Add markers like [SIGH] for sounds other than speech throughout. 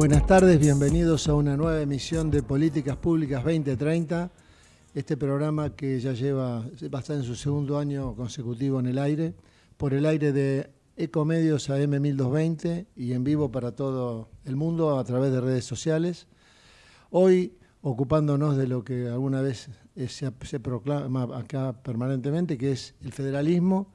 Buenas tardes, bienvenidos a una nueva emisión de Políticas Públicas 2030. Este programa que ya lleva, va a estar en su segundo año consecutivo en el aire, por el aire de Ecomedios AM 1220 y en vivo para todo el mundo a través de redes sociales. Hoy ocupándonos de lo que alguna vez se, proclama acá permanentemente, que es el federalismo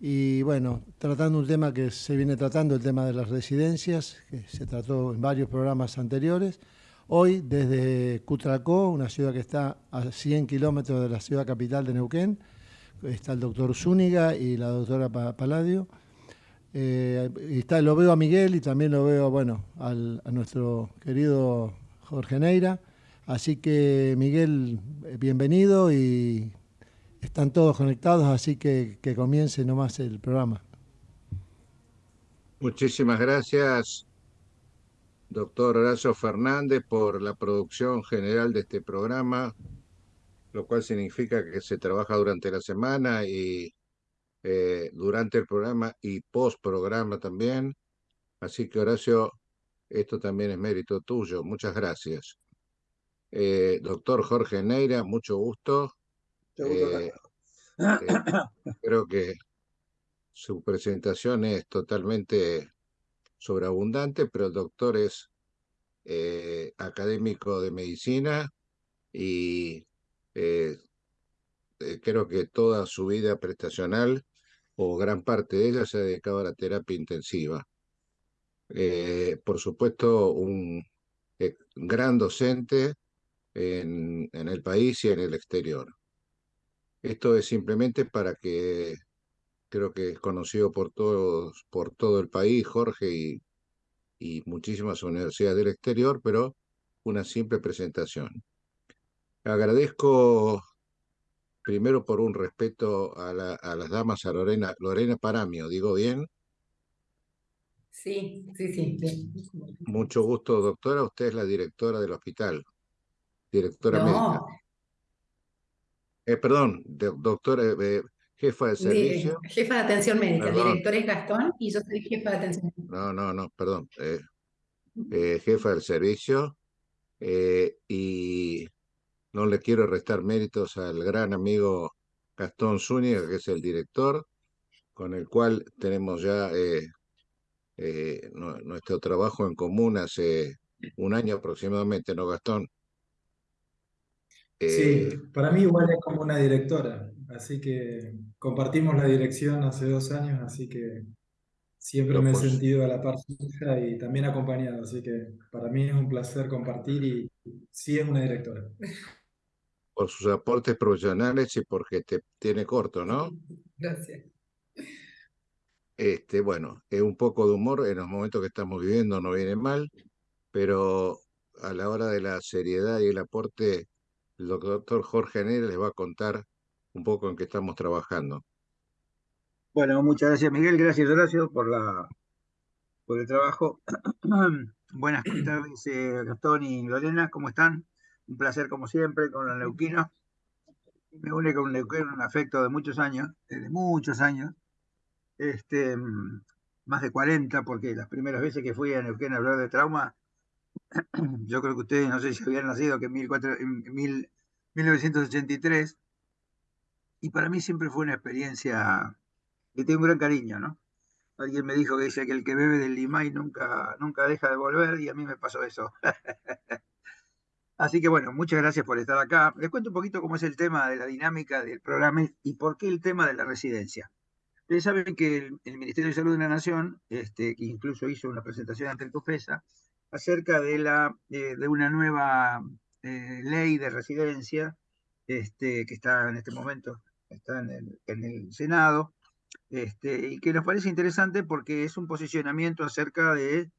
y bueno, tratando un tema que se viene tratando, el tema de las residencias, que se trató en varios programas anteriores. Hoy, desde Cutracó, una ciudad que está a 100 kilómetros de la ciudad capital de Neuquén, está el doctor Zúñiga y la doctora Paladio. Eh, está, lo veo a Miguel y también lo veo, bueno, al, a nuestro querido Jorge Neira. Así que, Miguel, bienvenido y están todos conectados, así que que comience nomás el programa. Muchísimas gracias, doctor Horacio Fernández, por la producción general de este programa, lo cual significa que se trabaja durante la semana y eh, durante el programa y post programa también. Así que Horacio, esto también es mérito tuyo. Muchas gracias. Eh, doctor Jorge Neira, mucho gusto. Eh, eh, creo que su presentación es totalmente sobreabundante, pero el doctor es eh, académico de medicina y creo que toda su vida prestacional o gran parte de ella se ha dedicado a la terapia intensiva. por supuesto, un gran docente en, en el país y en el exterior. Esto es simplemente para que creo que es conocido por todos, por todo el país, Jorge, y, y muchísimas universidades del exterior, pero una simple presentación. Agradezco primero por un respeto a, la, a las damas, a Lorena, Lorena Paramio, ¿digo bien? Sí, sí, sí. Mucho gusto, doctora. Usted es la directora del hospital, directora No, médica. Eh, perdón, de- doctora, eh, jefa de servicio. jefa de atención médica, el Perdón. director es Gastón y yo soy jefa de atención médica. No, no, no, perdón. eh, eh, jefa del servicio. eh, y no le quiero restar méritos al gran amigo Gastón Zúñiga, que es el director, con el cual tenemos ya eh, eh, nu- nuestro trabajo en común hace un año aproximadamente, ¿no, Gastón? Sí, Eh, para mí igual es como una directora, así que compartimos la dirección hace dos años, así que siempre me he sentido a la par suya y también acompañado, así que para mí es un placer compartir y sí es una directora. por sus aportes profesionales y porque te tiene corto, ¿no? [LAUGHS] Gracias. Este, bueno, es un poco de humor en los momentos que estamos viviendo, no viene mal, pero a la hora de la seriedad y el aporte, el doctor Jorge Neira les va a contar un poco en qué estamos trabajando. Bueno, muchas gracias Miguel, gracias Horacio por la por el trabajo. [CLEARS THROAT] Buenas tardes eh, Gastón y Lorena, ¿cómo están? Un placer como siempre con los neuquinos. Me une con un neuquino un afecto de muchos años, de muchos años, este, mm, más de 40, porque las primeras veces que fui a Neuquén a hablar de trauma, yo creo que ustedes no sé si habían nacido que en, 1400 en mil- 1983, y para mí siempre fue una experiencia que tengo un gran cariño, ¿no? Alguien me dijo que dice que el que bebe del Limay nunca, nunca deja de volver y a mí me pasó eso. [LAUGHS] Así que bueno, muchas gracias por estar acá. Les cuento un poquito cómo es el tema de la dinámica del programa y por qué el tema de la residencia. Ustedes saben que el, el Ministerio de Salud de la Nación, este, que incluso hizo una presentación ante el COFESA, acerca de, la, eh, de una nueva eh, ley de residencia este, que está en este momento está en el, en el Senado, este, y que nos parece interesante porque es un posicionamiento acerca de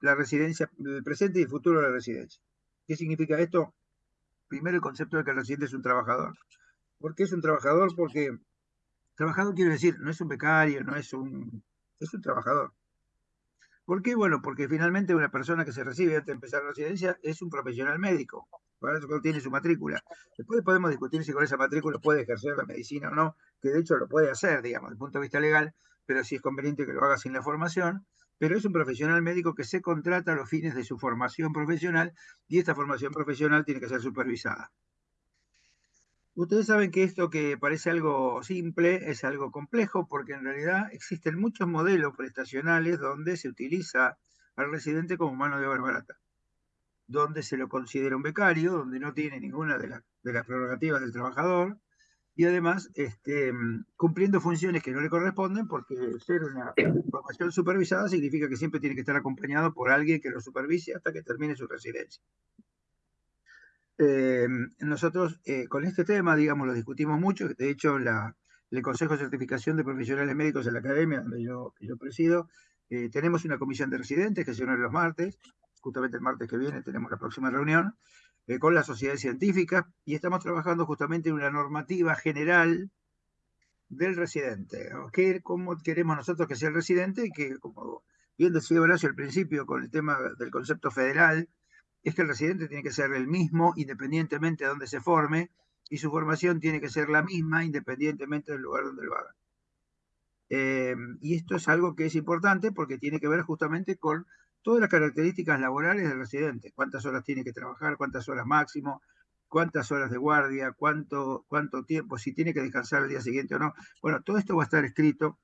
la residencia, el presente y el futuro de la residencia. ¿Qué significa esto? Primero, el concepto de que el residente es un trabajador. ¿Por qué es un trabajador? Porque trabajador quiere decir, no es un becario, no es un, es un trabajador. ¿Por qué? Bueno, porque finalmente una persona que se recibe antes de empezar la residencia es un profesional médico. Para eso tiene su matrícula. Después podemos discutir si con esa matrícula puede ejercer la medicina o no, que de hecho lo puede hacer, digamos, desde el punto de vista legal, pero si es conveniente que lo haga sin la formación. pero es un profesional médico que se contrata a los fines de su formación profesional y esta formación profesional tiene que ser supervisada. Ustedes saben que esto que parece algo simple es algo complejo porque en realidad existen muchos modelos prestacionales donde se utiliza al residente como mano de obra barata, donde se lo considera un becario, donde no tiene ninguna de, las prerrogativas del trabajador y además este, cumpliendo funciones que no le corresponden porque ser una formación supervisada significa que siempre tiene que estar acompañado por alguien que lo supervise hasta que termine su residencia. Eh, nosotros eh, con este tema, digamos, lo discutimos mucho. De hecho, el Consejo de Certificación de Profesionales Médicos en la Academia, donde yo, presido, eh, tenemos una comisión de residentes que se une los martes. Justamente el martes que viene tenemos la próxima reunión con la sociedad científica y estamos trabajando justamente en una normativa general del residente. ¿Qué, ¿Cómo queremos nosotros que sea el residente? Que, como bien decía Horacio al principio con el tema del concepto federal, es que el residente tiene que ser el mismo independientemente de dónde se forme y su formación tiene que ser la misma independientemente del lugar donde lo haga. Eh, y esto es algo que es importante porque tiene que ver justamente con todas las características laborales del residente, cuántas horas tiene que trabajar, cuántas horas máximo, cuántas horas de guardia, cuánto, cuánto tiempo, si tiene que descansar el día siguiente o no. Bueno, todo esto va a estar escrito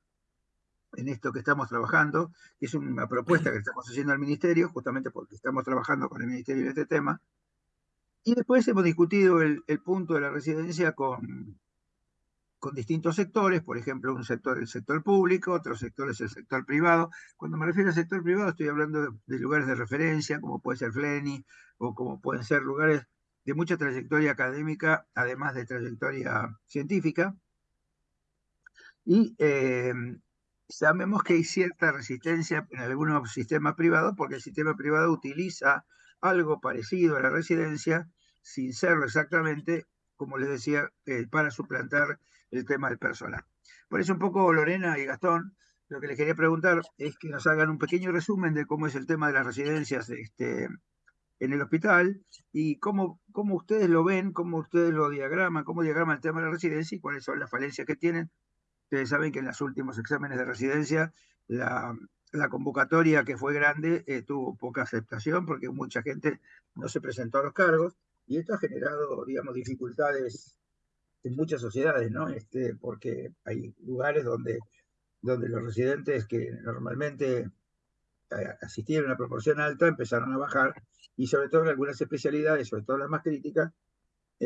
en esto que estamos trabajando, que es una propuesta que estamos haciendo al Ministerio, justamente porque estamos trabajando con el Ministerio en este tema. Y después hemos discutido el, punto de la residencia con, con distintos sectores, por ejemplo, un sector el sector público, otro sector es el sector privado. Cuando me refiero al sector privado estoy hablando de, lugares de referencia, como puede ser FLENI, o como pueden ser lugares de mucha trayectoria académica, además de trayectoria científica. Y eh, sabemos que hay cierta resistencia en algunos sistemas privados porque el sistema privado utiliza algo parecido a la residencia sin serlo exactamente, como les decía, eh, para suplantar el tema del personal. Por eso un poco Lorena y Gastón, lo que les quería preguntar es que nos hagan un pequeño resumen de cómo es el tema de las residencias este, en el hospital y cómo, cómo ustedes lo ven, cómo ustedes lo diagraman, cómo diagraman el tema de la residencia y cuáles son las falencias que tienen Ustedes saben que en los últimos exámenes de residencia la, convocatoria que fue grande eh, tuvo poca aceptación porque mucha gente no se presentó a los cargos y esto ha generado, digamos, dificultades en muchas sociedades, ¿no? Este, porque hay lugares donde, donde los residentes que normalmente eh, asistían a una proporción alta empezaron a bajar y sobre todo en algunas especialidades, sobre todo las más críticas,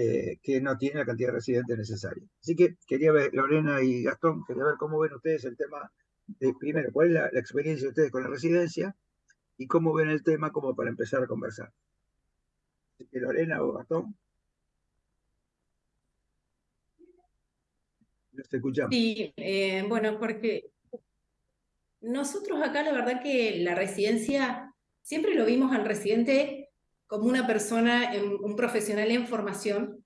eh, que no tiene la cantidad de residentes necesaria. Así que quería ver, Lorena y Gastón, quería ver cómo ven ustedes el tema, de, primero, cuál es la, experiencia de ustedes con la residencia y cómo ven el tema como para empezar a conversar. Así que Lorena o Gastón. Nos escuchamos. Sí, eh, bueno, porque nosotros acá la verdad que la residencia, siempre lo vimos al residente como una persona, un profesional en formación,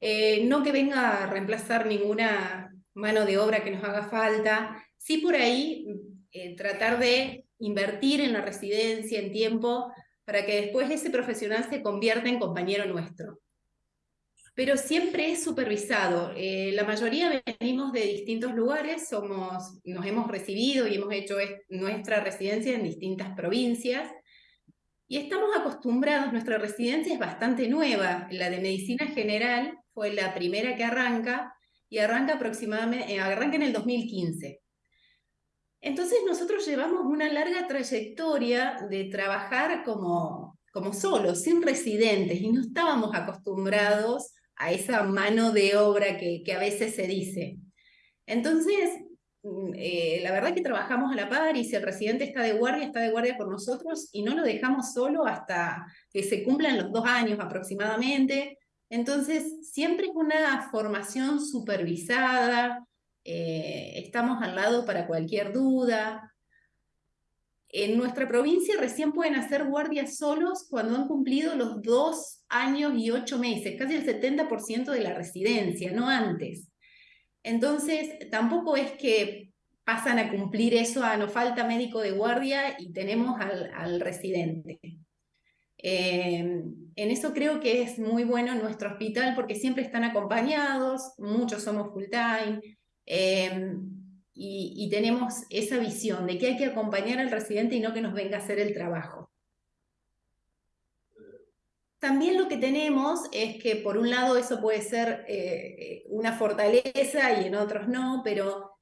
eh, no que venga a reemplazar ninguna mano de obra que nos haga falta, sí por ahí eh, tratar de invertir en la residencia, en tiempo, para que después ese profesional se convierta en compañero nuestro. Pero siempre es supervisado. Eh, la mayoría venimos de distintos lugares, somos, nos hemos recibido y hemos hecho nuestra residencia en distintas provincias, y estamos acostumbrados, nuestra residencia es bastante nueva, la de medicina general fue la primera que arranca y arranca aproximadamente, eh, arranca en el 2015. Entonces nosotros llevamos una larga trayectoria de trabajar como, como solos, sin residentes, y no estábamos acostumbrados a esa mano de obra que, que a veces se dice. Entonces, eh, la verdad que trabajamos a la par y si el residente está de guardia, está de guardia por nosotros y no lo dejamos solo hasta que se cumplan los dos años aproximadamente. Entonces, siempre es una formación supervisada, eh, estamos al lado para cualquier duda. En nuestra provincia recién pueden hacer guardias solos cuando han cumplido los dos años y ocho meses, casi el 70% de la residencia, no antes. Entonces, tampoco es que pasan a cumplir eso, a ah, nos falta médico de guardia y tenemos al, residente. Em, en eso creo que es muy bueno nuestro hospital porque siempre están acompañados, muchos somos full time. Em, y, tenemos esa visión de que hay que acompañar al residente y no que nos venga a hacer el trabajo. También lo que tenemos es que por un lado eso puede ser eh, una fortaleza y en otros no, pero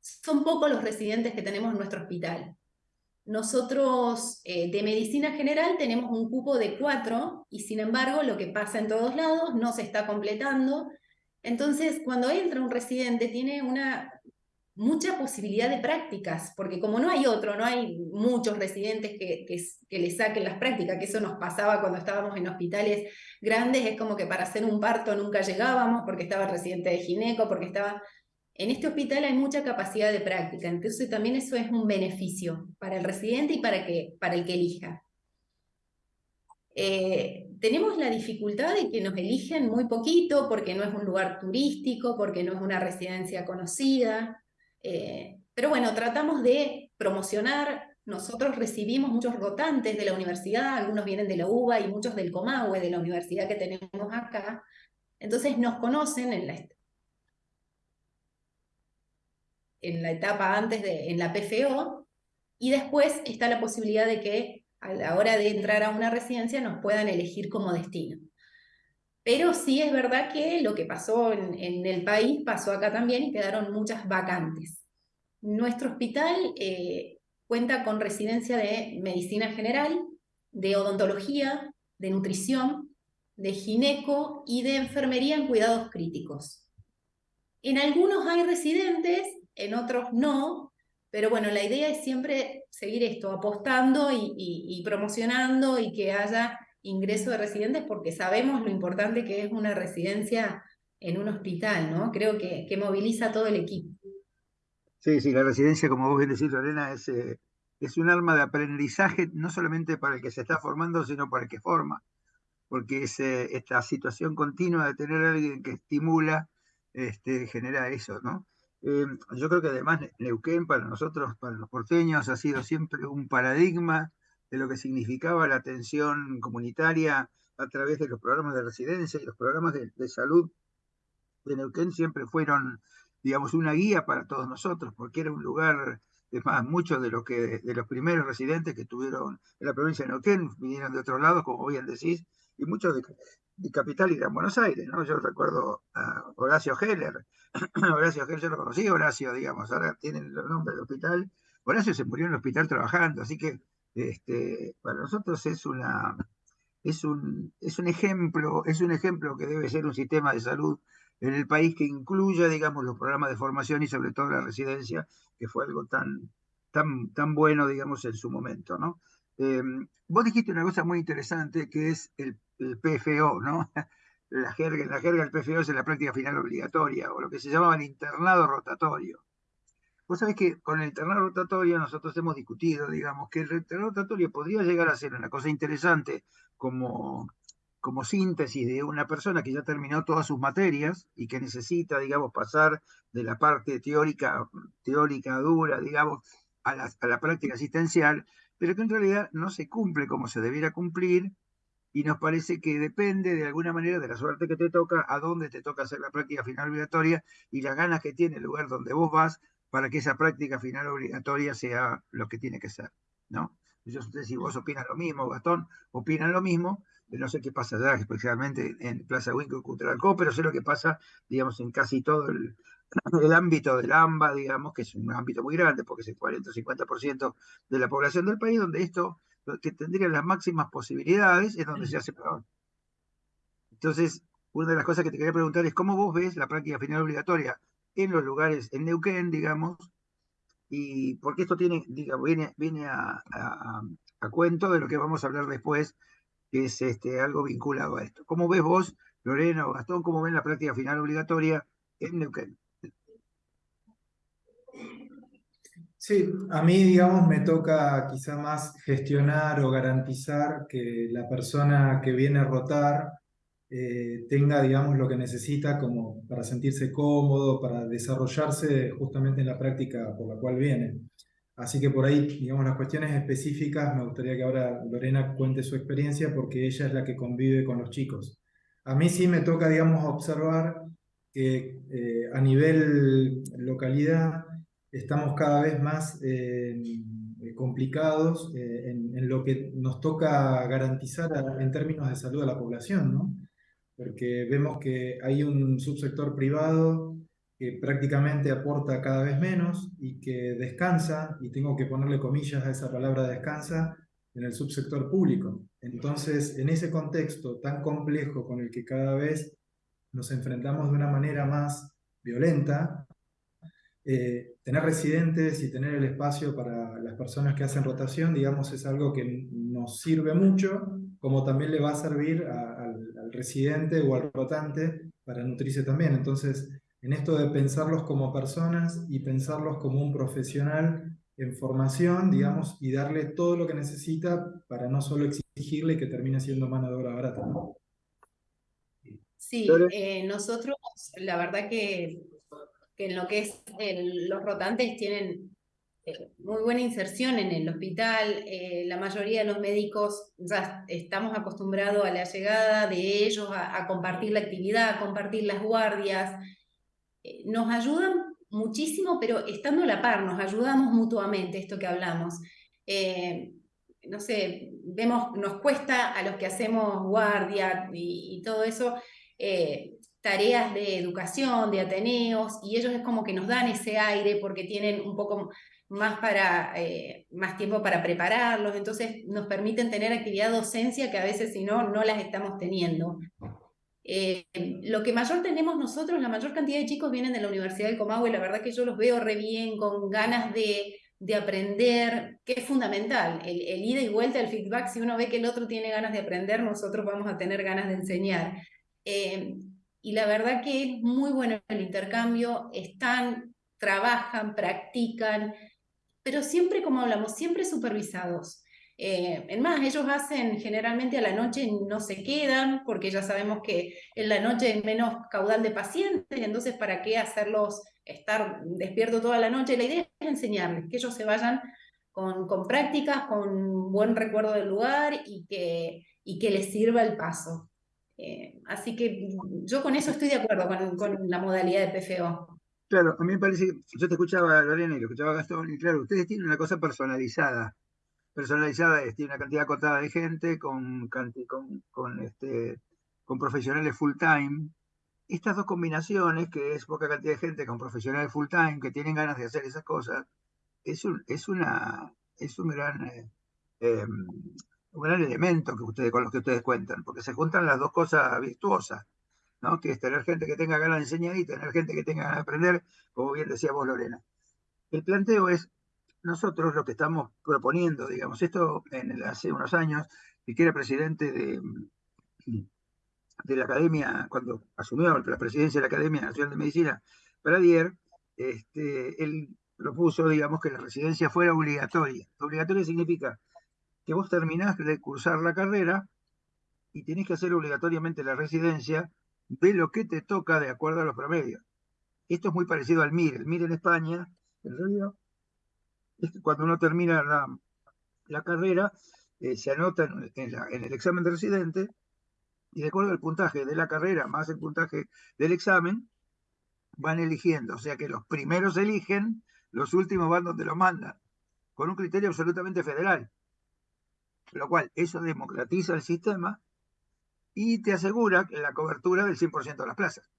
son pocos los residentes que tenemos en nuestro hospital. Nosotros eh, de medicina general tenemos un cupo de cuatro y sin embargo lo que pasa en todos lados no se está completando. Entonces cuando entra un residente tiene una mucha posibilidad de prácticas, porque como no hay otro, no hay muchos residentes que, que, le saquen las prácticas, que eso nos pasaba cuando estábamos en hospitales grandes, es como que para hacer un parto nunca llegábamos porque estaba el residente de gineco, porque estaba... En este hospital hay mucha capacidad de práctica, entonces también eso es un beneficio para el residente y para, que, para el que elija. Eh, tenemos la dificultad de que nos eligen muy poquito porque no es un lugar turístico, porque no es una residencia conocida, eh, pero bueno, tratamos de promocionar, nosotros recibimos muchos rotantes de la universidad, algunos vienen de la UBA y muchos del Comahue, de la universidad que tenemos acá, entonces nos conocen en la, en la etapa antes de, en la PFO, y después está la posibilidad de que a la hora de entrar a una residencia nos puedan elegir como destino. Pero sí es verdad que lo que pasó en, el país pasó acá también y quedaron muchas vacantes. Nuestro hospital eh, cuenta con residencia de medicina general, de odontología, de nutrición, de gineco y de enfermería en cuidados críticos. En algunos hay residentes en otros no, pero bueno, la idea es siempre seguir esto, apostando y, promocionando y que haya ingreso de residentes porque sabemos lo importante que es una residencia en un hospital, ¿no? Creo que, que moviliza todo el equipo. Sí, sí, la residencia, como vos bien decís, Lorena, es, eh, es un arma de aprendizaje no solamente para el que se está formando, sino para el que forma, porque eh, esta situación continua de tener alguien que estimula, este, genera eso, ¿no? Eh, yo creo que además Neuquén para nosotros, para los porteños, ha sido siempre un paradigma de lo que significaba la atención comunitaria a través de los programas de residencia y los programas de, salud de Neuquén siempre fueron, digamos, una guía para todos nosotros, porque era un lugar, es más, muchos de, que, de los primeros residentes que tuvieron en la provincia de Neuquén vinieron de otros lados, como bien decís, y muchos de, de capital y de Buenos Aires, ¿no? Yo recuerdo a Horacio Heller, [CLEARS THROAT] Horacio Heller yo lo conocí, Horacio, digamos, ahora tienen los nombres del hospital, Horacio se murió en el hospital trabajando, así que este, para nosotros es una es un, es un ejemplo, es un ejemplo que debe ser un sistema de salud en el país que incluya, digamos, los programas de formación y sobre todo la residencia, que fue algo tan, tan, tan bueno, digamos, en su momento, ¿no? Em, vos dijiste una cosa muy interesante que es el, PFO, ¿no? [LAUGHS] La jerga, la jerga del PFO es la práctica final obligatoria, o lo que se llamaba el internado rotatorio. Vos sabés que con el internado rotatorio nosotros hemos discutido, digamos, que el internado rotatorio podría llegar a ser una cosa interesante como, como síntesis de una persona que ya terminó todas sus materias y que necesita, digamos, pasar de la parte teórica, teórica dura, digamos, a la, a la práctica asistencial, pero que en realidad no se cumple como se debiera cumplir y nos parece que depende de alguna manera de la suerte que te toca, a dónde te toca hacer la práctica final obligatoria y las ganas que tiene el lugar donde vos vas para que esa práctica final obligatoria sea lo que tiene que ser, ¿no? Yo sé si vos opinas lo mismo, Gastón, opinan lo mismo, no sé qué pasa allá, especialmente en Plaza Winco Cultural Co, pero sé lo que pasa, digamos, en casi todo el, [CLEARS THROAT] el ámbito del AMBA, digamos, que es un ámbito muy grande, porque es el 40 o 50% de la población del país, donde esto, que tendría las máximas posibilidades, es donde se hace peor. Entonces, una de las cosas que te quería preguntar es cómo vos ves la práctica final obligatoria en los lugares, en Neuquén, digamos, y porque esto tiene, viene, viene a, a, cuento de lo que vamos a hablar después, que es este, algo vinculado a esto. ¿Cómo ves vos, Lorena o Gastón, cómo ven la práctica final obligatoria en Neuquén? Sí, a mí, digamos, me toca quizá más gestionar o garantizar que la persona que viene a rotar eh, tenga, digamos, lo que necesita como para sentirse cómodo, para desarrollarse justamente en la práctica por la cual viene. Así que por ahí, digamos, las cuestiones específicas, me gustaría que ahora Lorena cuente su experiencia porque ella es la que convive con los chicos. A mí sí me toca, digamos, observar que eh, a nivel localidad estamos cada vez más eh, complicados en, lo que nos toca garantizar en términos de salud a la población, ¿no? Porque vemos que hay un subsector privado que prácticamente aporta cada vez menos y que descansa, y tengo que ponerle comillas a esa palabra descansa, en el subsector público. Entonces, en ese contexto tan complejo con el que cada vez nos enfrentamos de una manera más violenta, eh, tener residentes y tener el espacio para las personas que hacen rotación, digamos, es algo que nos sirve mucho, como también le va a servir al, al residente o al rotante para nutrirse también. Entonces, en esto de pensarlos como personas y pensarlos como un profesional en formación, digamos, y darle todo lo que necesita para no solo exigirle que termine siendo mano de obra barata. Sí, eh, nosotros, la verdad que, que, en lo que es los rotantes tienen eh, muy buena inserción en el hospital, eh, la mayoría de los médicos estamos acostumbrados a la llegada de ellos, a, compartir la actividad, a compartir las guardias, nos ayudan muchísimo, pero estando a la par, nos ayudamos mutuamente, esto que hablamos. Eh, no sé, vemos, nos cuesta a los que hacemos guardia y, todo eso, eh, tareas de educación, de ateneos, y ellos es como que nos dan ese aire porque tienen un poco más, para, eh, más tiempo para prepararlos, entonces nos permiten tener actividad docencia que a veces si no, no las estamos teniendo. Eh, lo que mayor tenemos nosotros, la mayor cantidad de chicos vienen de la Universidad del Comahue, la verdad que yo los veo re bien, con ganas de, de aprender, que es fundamental, el, el, ida y vuelta, el feedback, si uno ve que el otro tiene ganas de aprender, nosotros vamos a tener ganas de enseñar. Eh, y la verdad que es muy bueno el intercambio, están, trabajan, practican, pero siempre, como hablamos, siempre supervisados. Eh, en más, ellos hacen generalmente a la noche no se quedan, porque ya sabemos que en la noche hay menos caudal de pacientes, entonces ¿para qué hacerlos estar despierto toda la noche? La idea es enseñarles, que ellos se vayan con, con prácticas, con buen recuerdo del lugar y que, y que les sirva el paso. Eh, así que yo con eso estoy de acuerdo, con, con, la modalidad de PFO. Claro, a mí me parece que yo te escuchaba, Lorena, y lo escuchaba Gastón, y claro, ustedes tienen una cosa personalizada personalizada es, tiene una cantidad acotada de gente con, con, con, este, con profesionales full time. Estas dos combinaciones, que es poca cantidad de gente con profesionales full time, que tienen ganas de hacer esas cosas, es un, es una, es un gran, eh, em, un gran elemento que ustedes, con los que ustedes cuentan, porque se juntan las dos cosas virtuosas, ¿no? que es tener gente que tenga ganas de enseñar y tener gente que tenga ganas de aprender, como bien decía vos, Lorena. El planteo es, nosotros lo que estamos proponiendo, digamos, esto hace unos años, el que era presidente de, de la Academia, cuando asumió la presidencia de la Academia Nacional de Medicina, Pradier, este, él propuso, digamos, que la residencia fuera obligatoria. Obligatoria significa que vos terminás de cursar la carrera y tenés que hacer obligatoriamente la residencia de lo que te toca de acuerdo a los promedios. Esto es muy parecido al MIR. El MIR en España, en realidad, es que cuando uno termina la, la carrera, eh, se anota en, el examen de residente y de acuerdo al puntaje de la carrera más el puntaje del examen, van eligiendo. O sea que los primeros eligen, los últimos van donde lo mandan, con un criterio absolutamente federal. Lo cual, eso democratiza el sistema y te asegura la cobertura del 100% de las plazas.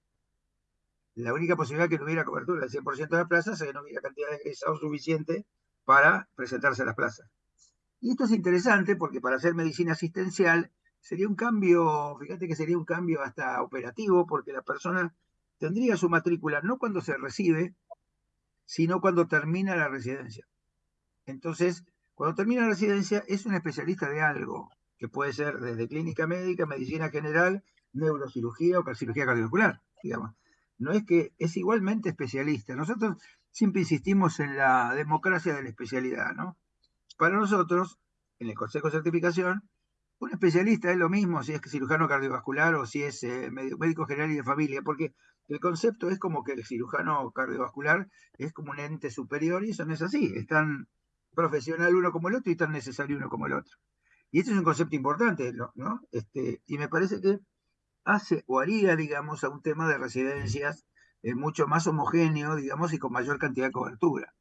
La única posibilidad que no hubiera cobertura del 100% de las plazas es que no hubiera cantidad de egresados suficiente para presentarse a las plazas. Y esto es interesante porque para hacer medicina asistencial sería un cambio, fíjate que sería un cambio hasta operativo, porque la persona tendría su matrícula no cuando se recibe, sino cuando termina la residencia. Entonces, cuando termina la residencia es un especialista de algo, que puede ser desde clínica médica, medicina general, neurocirugía o cirugía cardiovascular, digamos. No es que es igualmente especialista. Nosotros siempre insistimos en la democracia de la especialidad, ¿no? Para nosotros, en el Consejo de Certificación, un especialista es lo mismo si es cirujano cardiovascular o si es eh, médico general y de familia, porque el concepto es como que el cirujano cardiovascular es como un ente superior y eso no es así, es tan profesional uno como el otro y tan necesario uno como el otro. Y este es un concepto importante, ¿no? Este, y me parece que hace o haría, digamos, a un tema de residencias eh, mucho más homogéneo, digamos, y con mayor cantidad de cobertura.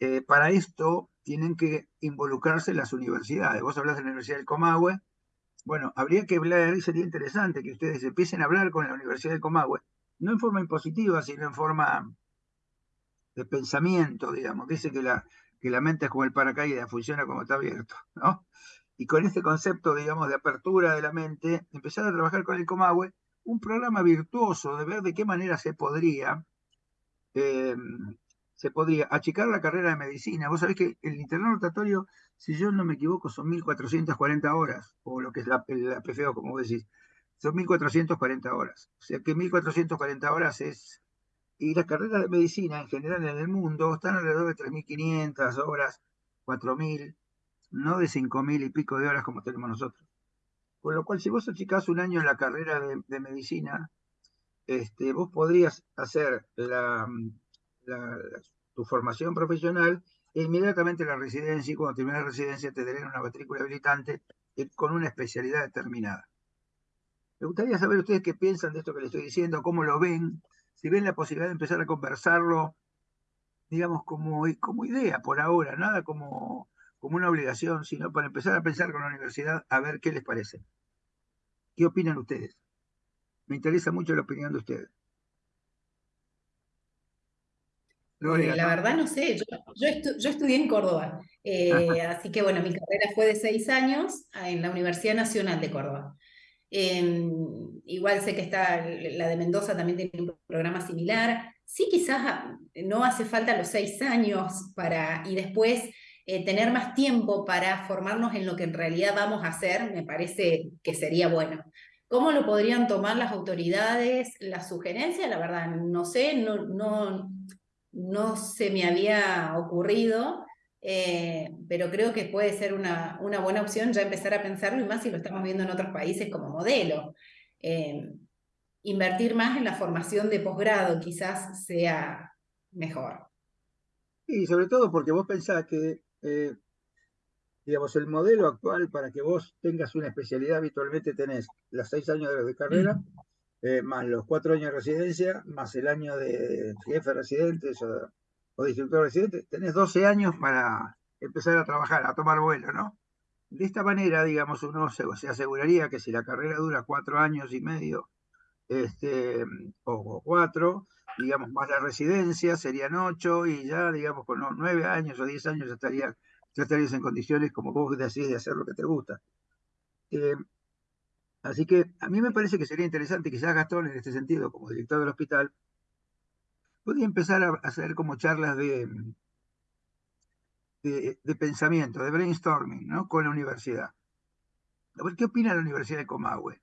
Eh, para esto tienen que involucrarse las universidades. Vos hablas de la Universidad del Comahue. Bueno, habría que hablar, y sería interesante que ustedes empiecen a hablar con la Universidad del Comahue, no en forma impositiva, sino en forma de pensamiento, digamos. Dice que la, que la mente es como el paracaídas, funciona como está abierto, ¿no? Y con este concepto, digamos, de apertura de la mente, empezar a trabajar con el Comahue, un programa virtuoso de ver de qué manera se podría eh, se podría achicar la carrera de medicina. Vos sabés que el internado rotatorio, si yo no me equivoco, son 1.440 horas, o lo que es la, la PFO, como vos decís, son 1.440 horas. O sea que 1.440 horas es... Y las carreras de medicina en general en el mundo están alrededor de 3.500 horas, 4.000, no de 5.000 y pico de horas como tenemos nosotros. Con lo cual, si vos achicás un año en la carrera de, medicina, este, vos podrías hacer la, tu formación profesional e inmediatamente la residencia y cuando termines la residencia te darán una matrícula habilitante con una especialidad determinada. Me gustaría saber ustedes qué piensan de esto que les estoy diciendo, cómo lo ven, si ven la posibilidad de empezar a conversarlo, digamos, como, como idea por ahora, nada como, como una obligación, sino para empezar a pensar con la universidad a ver qué les parece. ¿Qué opinan ustedes? Me interesa mucho la opinión de ustedes. Eh, la verdad no sé, yo, estudié en Córdoba, eh, [LAUGHS] así que bueno, mi carrera fue de seis años en la Universidad Nacional de Córdoba. Em, igual sé que está la de Mendoza también tiene un programa similar. Sí, quizás no hace falta los seis años para, y después eh, tener más tiempo para formarnos en lo que en realidad vamos a hacer, me parece que sería bueno. ¿Cómo lo podrían tomar las autoridades? La sugerencia, la verdad, no sé, no, no, no se me había ocurrido, eh, pero creo que puede ser una, una, buena opción ya empezar a pensarlo y más si lo estamos viendo en otros países como modelo. Eh, invertir más en la formación de posgrado quizás sea mejor. Y sobre todo porque vos pensás que, eh, digamos, el modelo actual para que vos tengas una especialidad habitualmente tenés los seis años de carrera, eh, más los cuatro años de residencia, más el año de jefe residente o, o instructor residente, tenés 12 años para empezar a trabajar, a tomar vuelo, ¿no? De esta manera, digamos, uno se, aseguraría que si la carrera dura cuatro años y medio, este, o, cuatro, digamos, más la residencia, serían ocho, y ya, digamos, con nueve años o diez años ya, estaría, ya estarías en condiciones como vos decís de hacer lo que te gusta. Eh, Así que a mí me parece que sería interesante, quizás Gastón en este sentido, como director del hospital, podría empezar a hacer como charlas de, de, pensamiento, de brainstorming, ¿no? Con la universidad. A ver, ¿qué opina la Universidad de Comahue?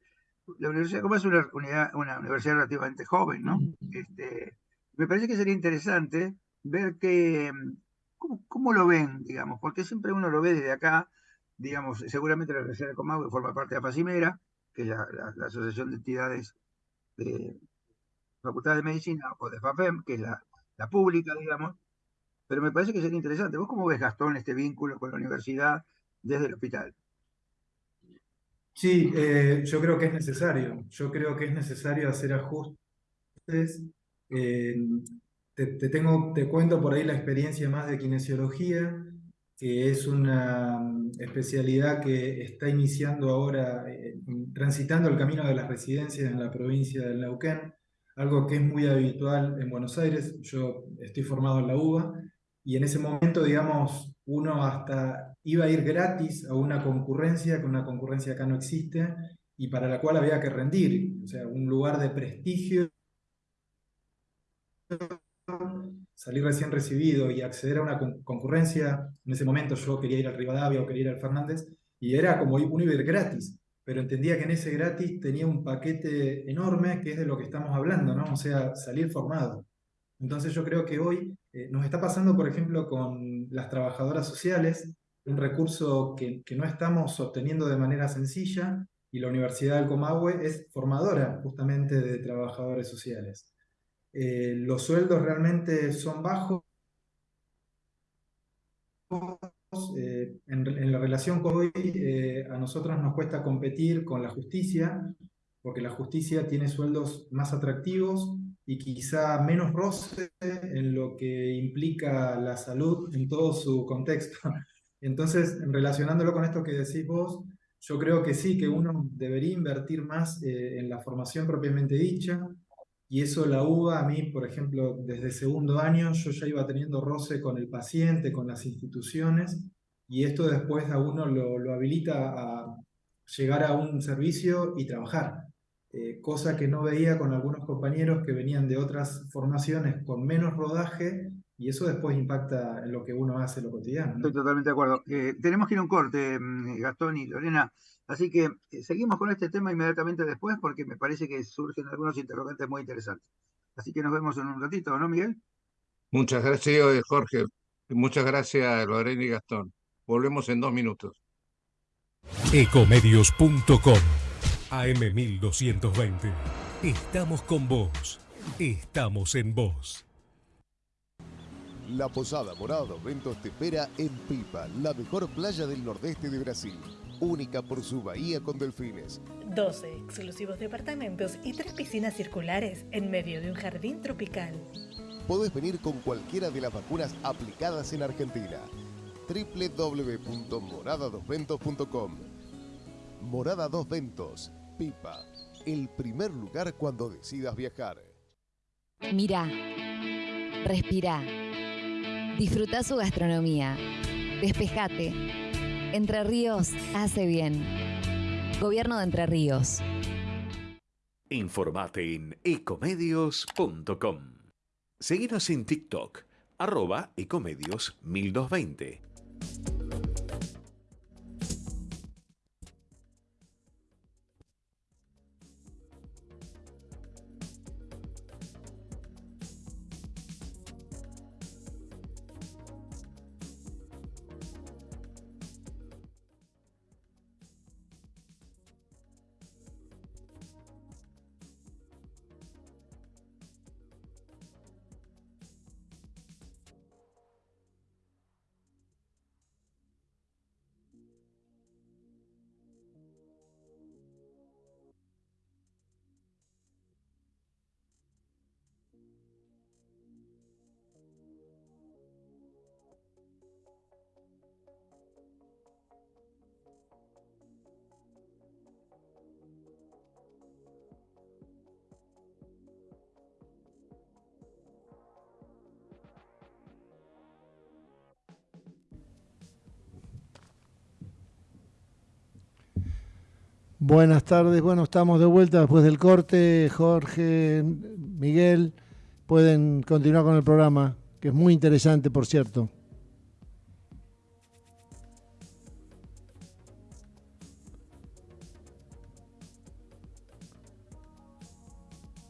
La Universidad de es una, una universidad relativamente joven, ¿no? Este, me parece que sería interesante ver que, cómo, cómo, lo ven, digamos, porque siempre uno lo ve desde acá, digamos, seguramente la Universidad de Comahue forma parte de la FACIMERA, que es la, Asociación de Entidades de Facultad de Medicina, o de FAFEM, que es la, pública, digamos, pero me parece que sería interesante. ¿Vos cómo ves, Gastón, este vínculo con la universidad desde el hospital? Sí, eh, yo creo que es necesario. Yo creo que es necesario hacer ajustes. Eh, te, tengo, te cuento por ahí la experiencia más de kinesiología que es una mm, especialidad que está iniciando ahora, eh, transitando el camino de las residencias en la provincia del Neuquén, algo que es muy habitual en Buenos Aires. Yo estoy formado en la UBA y en ese momento, digamos, uno hasta iba a ir gratis a una concurrencia, que una concurrencia acá no existe, y para la cual había que rendir, o sea, un lugar de prestigio salir recién recibido y acceder a una concurrencia, en ese momento yo quería ir al Rivadavia o quería ir al Fernández, y era como un Uber gratis, pero entendía que en ese gratis tenía un paquete enorme que es de lo que estamos hablando, ¿no? O sea, salir formado. Entonces yo creo que hoy eh, nos está pasando, por ejemplo, con las trabajadoras sociales, un recurso que, que no estamos obteniendo de manera sencilla, y la Universidad del Comahue es formadora justamente de trabajadores sociales. Eh, los sueldos realmente son bajos. Eh, en, la relación con hoy, eh, a nosotros nos cuesta competir con la justicia porque la justicia tiene sueldos más atractivos y quizá menos roce en lo que implica la salud en todo su contexto. Entonces, relacionándolo con esto que decís vos, yo creo que sí, que uno debería invertir más eh, en la formación propiamente dicha, y eso la UBA, a mí, por ejemplo, desde segundo año yo ya iba teniendo roce con el paciente, con las instituciones, y esto después a uno lo, habilita a llegar a un servicio y trabajar. Eh, cosa que no veía con algunos compañeros que venían de otras formaciones con menos rodaje y eso después impacta en lo que uno hace en lo cotidiano. Estoy totalmente de acuerdo. Eh, tenemos que ir a un corte, mm, Gastón y Lorena, así que eh, seguimos con este tema inmediatamente después porque me parece que surgen algunos interrogantes muy interesantes. Así que nos vemos en un ratito, ¿no, Miguel? Muchas gracias, Jorge. Muchas gracias, Lorena y Gastón. Volvemos en dos minutos. Ecomedios.com AM1220. Estamos con vos. Estamos en vos. La Posada Morada Ventos te espera en Pipa, la mejor playa del nordeste de Brasil. Única por su bahía con delfines. 12 exclusivos departamentos y tres piscinas circulares en medio de un jardín tropical. Podés venir con cualquiera de las vacunas aplicadas en Argentina. www.moradadosventos.com Morada Dos Ventos Pipa, el primer lugar cuando decidas viajar. Mira, respira, disfruta su gastronomía, despejate. Entre Ríos hace bien. Gobierno de Entre Ríos. Informate en ecomedios.com. Seguinos en TikTok, arroba ecomedios 1220. Buenas tardes, bueno, estamos de vuelta después del corte. Jorge, Miguel, pueden continuar con el programa, que es muy interesante, por cierto.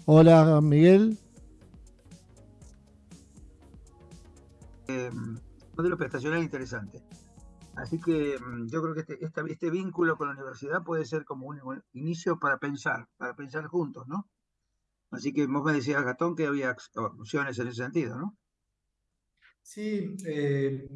Hola, Miguel. Eh, modelo prestacional interesante. Así que mm, yo creo que este, este, vínculo con la universidad puede ser como un inicio para pensar, para pensar juntos, ¿no? Así que vos me decías, Gatón, que había opciones en ese sentido, ¿no? Sí, eh,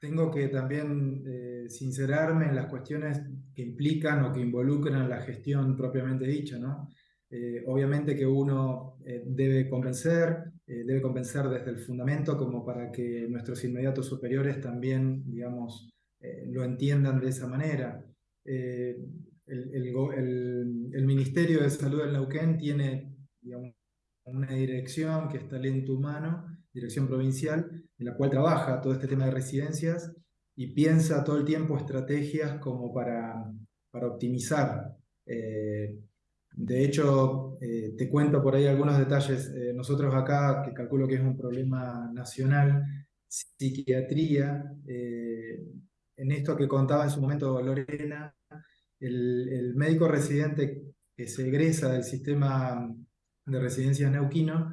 tengo que también eh, sincerarme en las cuestiones que implican o que involucran la gestión propiamente dicha, ¿no? Eh, obviamente que uno debe convencer, eh, debe convencer desde el fundamento como para que nuestros inmediatos superiores también, digamos, eh, lo entiendan de esa manera. Eh, el, Ministerio de Salud del Neuquén tiene una dirección que es talento humano, dirección provincial, en la cual trabaja todo este tema de residencias y piensa todo el tiempo estrategias como para, para optimizar de hecho, eh, te cuento por ahí algunos detalles. Eh, nosotros acá, que calculo que es un problema nacional, psiquiatría, eh, en esto que contaba en su momento Lorena, el, médico residente que se egresa del sistema de residencias neuquino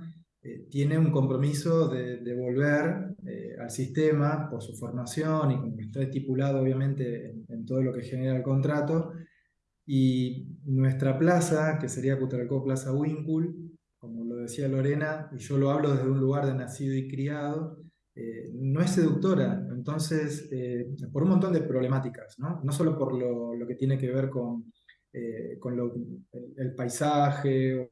tiene un compromiso de, volver al sistema por su formación y como está estipulado obviamente en todo lo que genera el contrato, y nuestra plaza, que sería Cutralcó Plaza Winkul, como lo decía Lorena, y yo lo hablo desde un lugar de nacido y criado, eh, no es seductora. Entonces, eh, por un montón de problemáticas, ¿no? No solo por lo, lo, que tiene que ver con eh, con el, paisaje,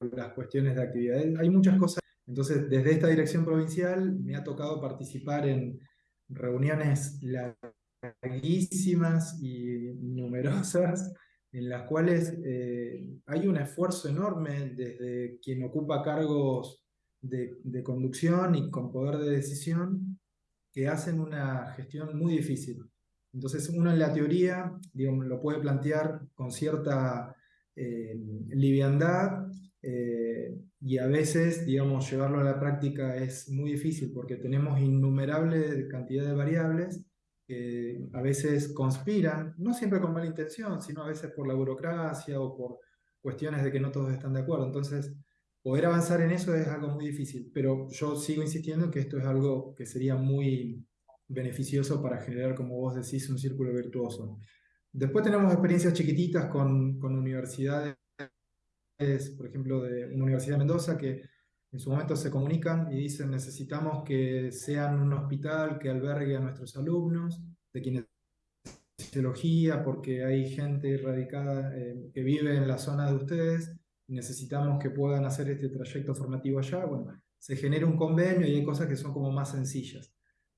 las cuestiones de actividad. Hay muchas cosas. Entonces, desde esta dirección provincial me ha tocado participar en reuniones larguísimas y numerosas [LAUGHS] en las cuales eh, hay un esfuerzo enorme desde quien ocupa cargos de, conducción y con poder de decisión que hacen una gestión muy difícil. Entonces uno en la teoría digamos, lo puede plantear con cierta eh, liviandad eh, y a veces digamos, llevarlo a la práctica es muy difícil porque tenemos innumerable cantidad de variables que a veces conspiran, no siempre con mala intención, sino a veces por la burocracia o por cuestiones de que no todos están de acuerdo. Entonces, poder avanzar en eso es algo muy difícil, pero yo sigo insistiendo en que esto es algo que sería muy beneficioso para generar, como vos decís, un círculo virtuoso. Después tenemos experiencias chiquititas con, con universidades, por ejemplo, de una universidad de Mendoza, que en su momento se comunican y dicen necesitamos que sean un hospital que albergue a nuestros alumnos de kinesiología porque hay gente radicada eh, que vive en la zona de ustedes y necesitamos que puedan hacer este trayecto formativo allá. Bueno, se genera un convenio y hay cosas que son como más sencillas,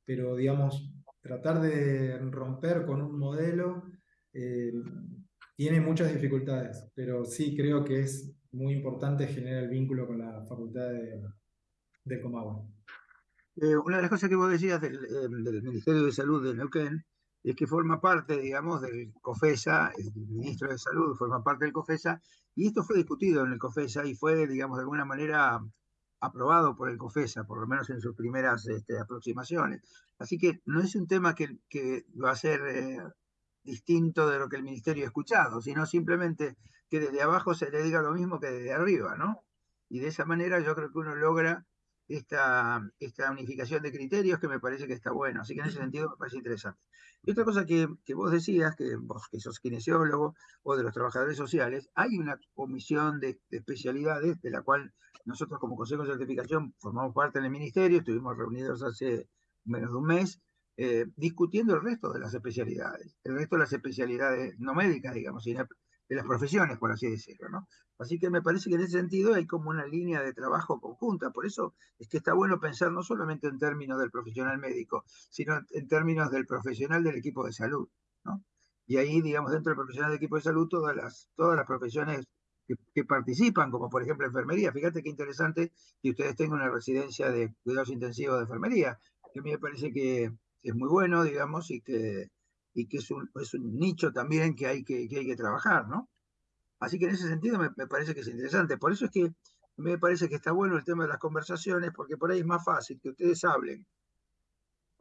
pero digamos, tratar de romper con un modelo eh, tiene muchas dificultades, pero sí creo que es muy importante generar el vínculo con la facultad de, de Comahue. Eh, una de las cosas que vos decías eh, del, Ministerio de Salud de Neuquén es que forma parte, digamos, del COFESA, el ministro de Salud forma parte del COFESA, y esto fue discutido en el COFESA y fue, digamos, de alguna manera aprobado por el COFESA, por lo menos en sus primeras este, aproximaciones. Así que no es un tema que, que va a ser eh, distinto de lo que el ministerio ha escuchado, sino simplemente que desde abajo se le diga lo mismo que desde arriba, ¿no? Y de esa manera yo creo que uno logra esta, esta unificación de criterios que me parece que está bueno. Así que en ese sentido me parece interesante. Y otra cosa que, vos decías, que vos que sos kinesiólogo o de los trabajadores sociales, hay una comisión de, de especialidades de la cual nosotros como Consejo de Certificación formamos parte en el ministerio, estuvimos reunidos hace menos de un mes, eh, discutiendo el resto de las especialidades, el resto de las especialidades no médicas, digamos, sino de las profesiones, por así decirlo, ¿no? Así que me parece que en ese sentido hay como una línea de trabajo conjunta, por eso es que está bueno pensar no solamente en términos del profesional médico, sino en términos del profesional del equipo de salud, ¿no? Y ahí, digamos, dentro del profesional del equipo de salud, todas las, todas las profesiones que, que, participan, como por ejemplo enfermería. Fíjate qué interesante que ustedes tengan una residencia de cuidados intensivos de enfermería, que a mí me parece que es muy bueno, digamos, y que, y que es, un, es un nicho también que hay que, que, hay que trabajar, ¿no? Así que en ese sentido me, me, parece que es interesante. Por eso es que me parece que está bueno el tema de las conversaciones, porque por ahí es más fácil que ustedes hablen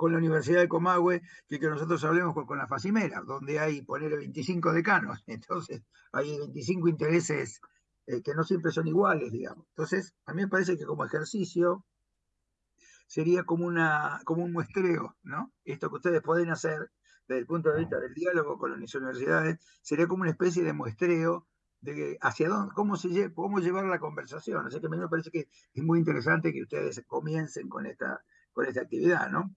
con la Universidad de Comahue que que nosotros hablemos con, con la Facimera, donde hay, poner 25 decanos. [LAUGHS] Entonces, hay 25 intereses eh, que no siempre son iguales, digamos. Entonces, a mí me parece que como ejercicio sería como, una, como un muestreo, ¿no? Esto que ustedes pueden hacer desde el punto de vista del diálogo con las universidades, sería como una especie de muestreo de hacia dónde, cómo, se, cómo llevar la conversación. Así que a mí me parece que es muy interesante que ustedes comiencen con esta, con esta actividad, ¿no?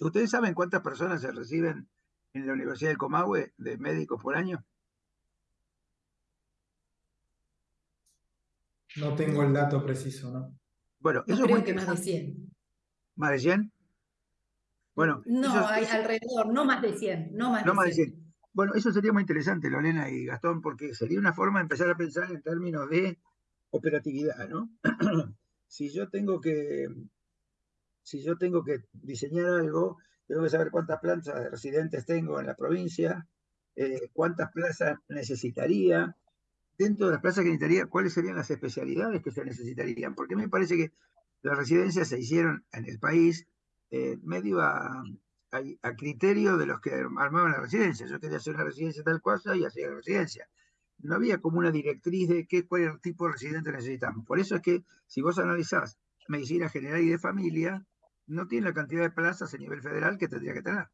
¿Ustedes saben cuántas personas se reciben en la Universidad del Comahue de médicos por año? No tengo el dato preciso, ¿no? Bueno, no eso creo que más de 100. ¿Más de 100? Bueno, no, eso, hay eso, alrededor, no más de 100, no más, no de, más 100. de 100. Bueno, eso sería muy interesante, Lorena y Gastón, porque sería una forma de empezar a pensar en términos de operatividad, ¿no? [CLEARS THROAT] si yo tengo que si yo tengo que diseñar algo, tengo que saber cuántas plantas de residentes tengo en la provincia, eh, cuántas plazas necesitaría, dentro de las plazas que necesitaría, cuáles serían las especialidades que se necesitarían, porque me parece que las residencias se hicieron en el país eh, medio a, criterio de los que armaban la residencia. Yo quería hacer una residencia tal cosa y hacía la residencia. No había como una directriz de qué, cuál tipo de residente necesitamos. Por eso es que si vos analizás medicina general y de familia, no tiene la cantidad de plazas a nivel federal que tendría que tener.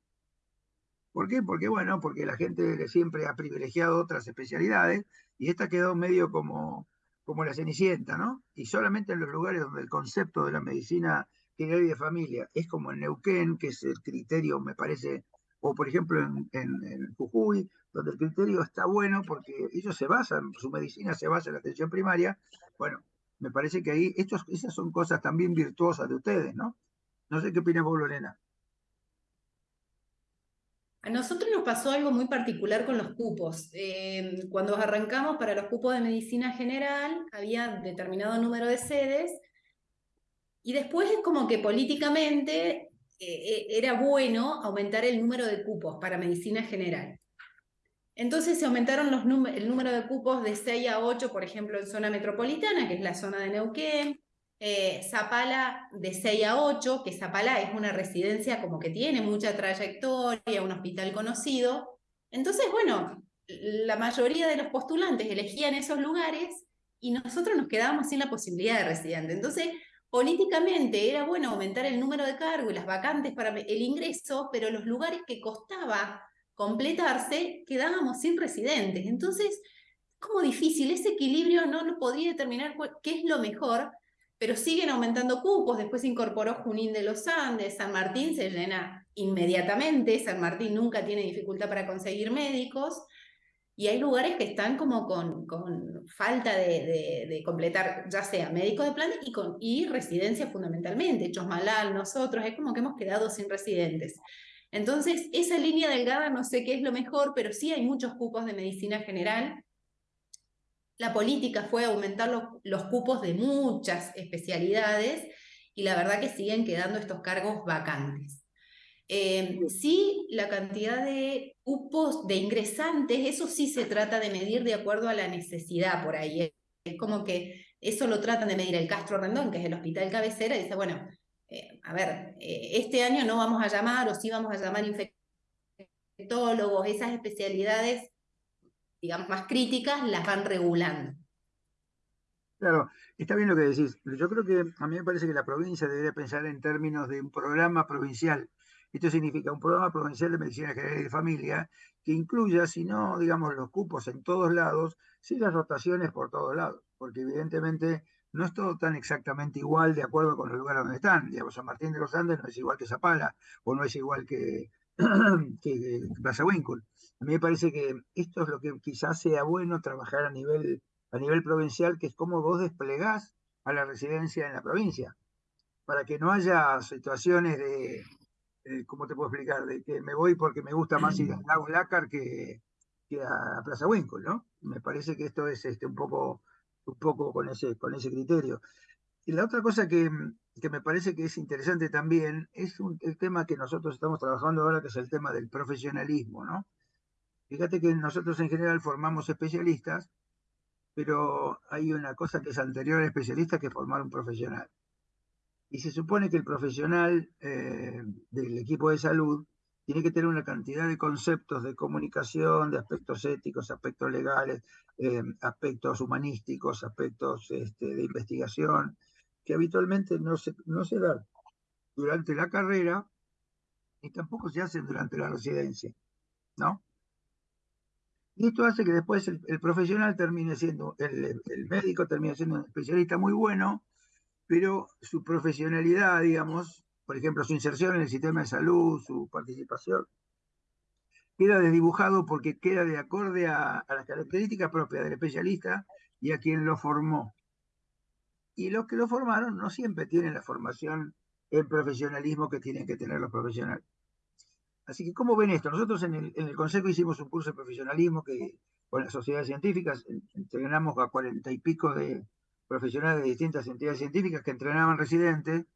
¿Por qué? Porque, bueno, porque la gente siempre ha privilegiado otras especialidades y esta quedó medio como, como la cenicienta, ¿no? Y solamente en los lugares donde el concepto de la medicina general y de familia es como en Neuquén, que es el criterio, me parece, o por ejemplo en, en, Jujuy, donde el criterio está bueno porque ellos se basan, su medicina se basa en la atención primaria, bueno, me parece que ahí, estos, esas son cosas también virtuosas de ustedes, ¿no? No sé qué opina vos, Lorena. A nosotros nos pasó algo muy particular con los cupos. Eh, cuando arrancamos para los cupos de medicina general, había determinado número de sedes y después es como que políticamente eh, eh, era bueno aumentar el número de cupos para medicina general. Entonces se aumentaron el número de cupos de 6 a 8, por ejemplo, en zona metropolitana, que es la zona de Neuquén, eh, Zapala de 6 a 8, que Zapala es una residencia como que tiene mucha trayectoria, un hospital conocido. Entonces, bueno, la mayoría de los postulantes elegían esos lugares y nosotros nos quedábamos sin la posibilidad de residente. Entonces, políticamente era bueno aumentar el número de cargos y las vacantes para el ingreso, pero los lugares que costaba completarse quedábamos sin residentes. Entonces, como difícil, ese equilibrio no lo podría determinar qué es lo mejor, pero siguen aumentando cupos, después se incorporó Junín de los Andes, San Martín se llena inmediatamente, San Martín nunca tiene dificultad para conseguir médicos, y hay lugares que están como con, con falta de, de, completar, ya sea médico de plan y, con, y residencia fundamentalmente, Chosmalal, nosotros, es como que hemos quedado sin residentes. Entonces, esa línea delgada no sé qué es lo mejor, pero sí hay muchos cupos de medicina general la política fue aumentar los, cupos de muchas especialidades y la verdad que siguen quedando estos cargos vacantes. Eh, sí, la cantidad de cupos de ingresantes, eso sí se trata de medir de acuerdo a la necesidad por ahí. Es como que eso lo tratan de medir el Castro Rendón, que es el hospital cabecera, y dice, bueno, eh, a ver, eh, este año no vamos a llamar o sí vamos a llamar infectólogos, esas especialidades digamos, más críticas, las van regulando. Claro, está bien lo que decís. Yo creo que a mí me parece que la provincia debería pensar en términos de un programa provincial. Esto significa un programa provincial de medicina general y de familia que incluya, si no, digamos, los cupos en todos lados, sí las rotaciones por todos lados, porque evidentemente no es todo tan exactamente igual de acuerdo con el lugar donde están. Digamos, San Martín de los Andes no es igual que Zapala, o no es igual que, [CLEARS THROAT] que Plaza Winkle. A mí me parece que esto es lo que quizás sea bueno trabajar a nivel, a nivel provincial, que es cómo vos desplegás a la residencia en la provincia, para que no haya situaciones de, ¿cómo te puedo explicar? De que me voy porque me gusta más ir al [CLEARS THROAT] Lago Lácar que, que a Plaza Winkle, ¿no? Me parece que esto es este, un poco, un poco con, ese, con ese criterio. Y la otra cosa que, que me parece que es interesante también es el tema que nosotros estamos trabajando ahora, que es el tema del profesionalismo, ¿no? Fíjate que nosotros en general formamos especialistas, pero hay una cosa que es anterior al especialista que formar un profesional. Y se supone que el profesional eh, del equipo de salud tiene que tener una cantidad de conceptos de comunicación, de aspectos éticos, aspectos legales, eh, aspectos humanísticos, aspectos este, de investigación, que habitualmente no se, no se dan durante la carrera y tampoco se hacen durante la residencia, ¿no? Y esto hace que después el, profesional termine siendo, el, médico termine siendo un especialista muy bueno, pero su profesionalidad, digamos, por ejemplo, su inserción en el sistema de salud, su participación, queda desdibujado porque queda de acorde a, las características propias del especialista y a quien lo formó. Y los que lo formaron no siempre tienen la formación en profesionalismo que tienen que tener los profesionales. Así que, ¿cómo ven esto? Nosotros en el, Consejo hicimos un curso de profesionalismo que con las sociedades científicas entrenamos a cuarenta y pico de profesionales de distintas entidades científicas que entrenaban residentes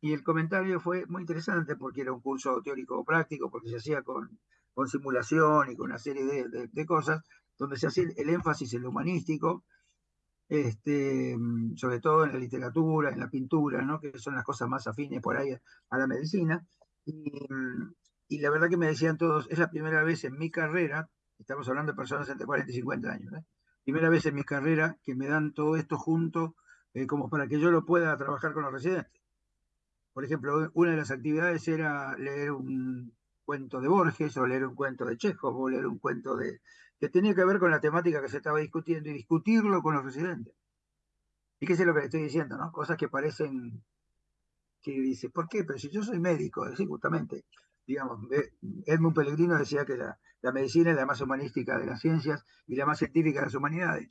y el comentario fue muy interesante porque era un curso teórico práctico, porque se hacía con, simulación y con una serie de, cosas, donde se hacía el énfasis en lo humanístico, este, sobre todo en la literatura, en la pintura, ¿no? que son las cosas más afines por ahí a la medicina. Y, y la verdad que me decían todos, es la primera vez en mi carrera, estamos hablando de personas entre 40 y 50 años, ¿eh? Primera vez en mi carrera que me dan todo esto junto eh, como para que yo lo pueda trabajar con los residentes. Por ejemplo, una de las actividades era leer un cuento de Borges o leer un cuento de Chekhov o leer un cuento de que tenía que ver con la temática que se estaba discutiendo y discutirlo con los residentes. Y qué es lo que le estoy diciendo, ¿no? Cosas que parecen que dice, ¿por qué? Pero si yo soy médico, sí, justamente. Digamos, Edmund Pellegrino decía que la, medicina es la más humanística de las ciencias y la más científica de las humanidades.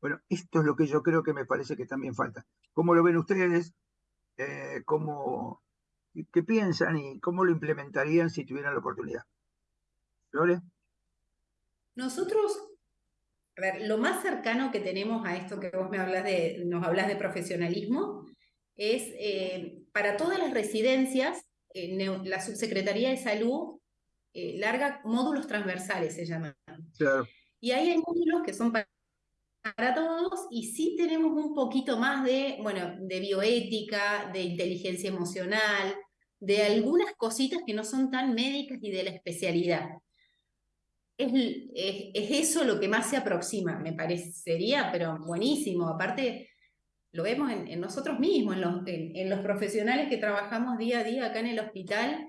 Bueno, esto es lo que yo creo que me parece que también falta. ¿Cómo lo ven ustedes? Eh, ¿cómo, ¿Qué piensan y cómo lo implementarían si tuvieran la oportunidad? ¿Lore? Nosotros, a ver, lo más cercano que tenemos a esto que vos me hablas de, nos hablas de profesionalismo es eh, para todas las residencias, la Subsecretaría de Salud larga módulos transversales, se llaman. Claro. Y ahí hay módulos que son para para todos y sí tenemos un poquito más de, bueno, de bioética, de inteligencia emocional, de algunas cositas que no son tan médicas y de la especialidad. Es, es, eso lo que más se aproxima, me parecería, pero buenísimo. Aparte, lo vemos en, nosotros mismos, en los, profesionales que trabajamos día a día acá en el hospital,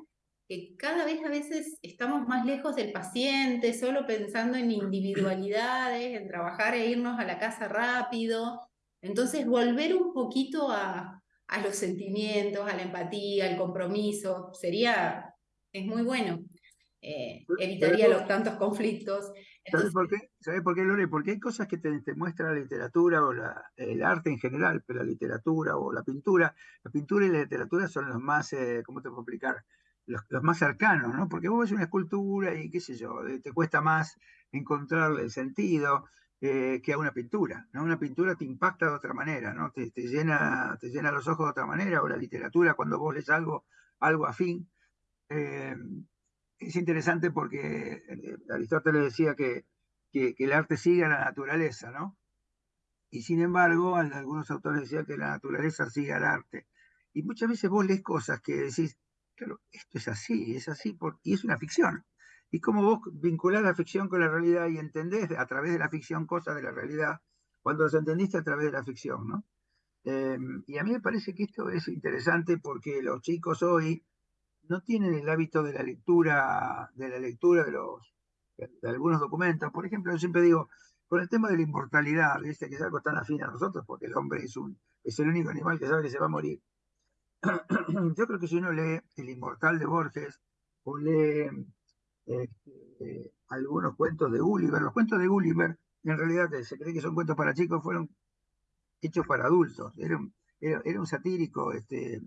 que cada vez a veces estamos más lejos del paciente, solo pensando en individualidades, en trabajar e irnos a la casa rápido. Entonces, volver un poquito a, a los sentimientos, a la empatía, al compromiso, sería, es muy bueno. Eh, evitaría los tantos conflictos. ¿Sabes por qué? ¿Sabes por qué, Lore? Porque hay cosas que te, muestra la literatura o la, el arte en general, pero la literatura o la pintura, la pintura y la literatura son los más, eh, ¿cómo te puedo explicar? los, más cercanos, ¿no? Porque vos ves una escultura y qué sé yo, eh, te cuesta más encontrarle el sentido eh, que a una pintura, ¿no? Una pintura te impacta de otra manera, ¿no? Te, llena, te llena los ojos de otra manera, o la literatura, cuando vos lees algo, algo afín. Eh, es interesante porque Aristóteles decía que, que, el arte sigue a la naturaleza, ¿no? Y sin embargo, algunos autores decían que la naturaleza sigue al arte. Y muchas veces vos lees cosas que decís, Claro, esto es así, es así, y es una ficción. Y como vos vinculás la ficción con la realidad y entendés a través de la ficción cosas de la realidad, cuando las entendiste a través de la ficción, ¿no? Em, y a mí me parece que esto es interesante porque los chicos hoy no tienen el hábito de la lectura, de la lectura de los de algunos documentos. Por ejemplo, yo siempre digo, con el tema de la inmortalidad, que es algo tan afín a nosotros, porque el hombre es, un, es el único animal que sabe que se va a morir. [CLEARS THROAT] yo creo que si uno lee El Inmortal de Borges o lee este, algunos cuentos de Gulliver, los cuentos de Gulliver, en realidad se cree que son cuentos para chicos, fueron hechos para adultos. Era un, era, un satírico, este,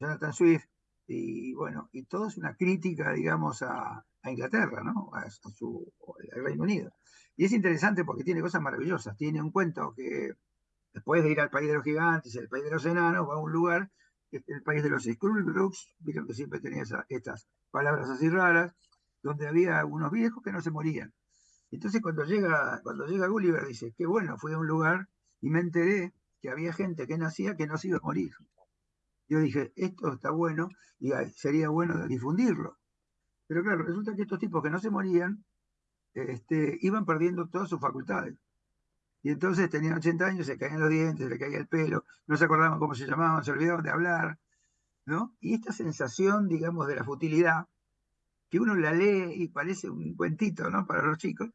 Jonathan Swift, y bueno, y todo es una crítica, digamos, a, Inglaterra, ¿no? A, su, al Reino Unido. Y es interesante porque tiene cosas maravillosas. Tiene un cuento que después de ir al país de los gigantes, el país de los enanos, va a un lugar el país de los Skrulbrooks, vieron que siempre tenía estas palabras así raras, donde había unos viejos que no se morían. Entonces cuando llega, cuando llega Gulliver dice, qué bueno, fui a un lugar y me enteré que había gente que nacía que no se iba a morir. Yo dije, esto está bueno y sería bueno difundirlo. Pero claro, resulta que estos tipos que no se morían este, iban perdiendo todas sus facultades. Y entonces tenían 80 años, se caían los dientes, se le caía el pelo, no se acordaban cómo se llamaban, se olvidaban de hablar, ¿no? Y esta sensación, digamos, de la futilidad, que uno la lee y parece un cuentito, ¿no? Para los chicos,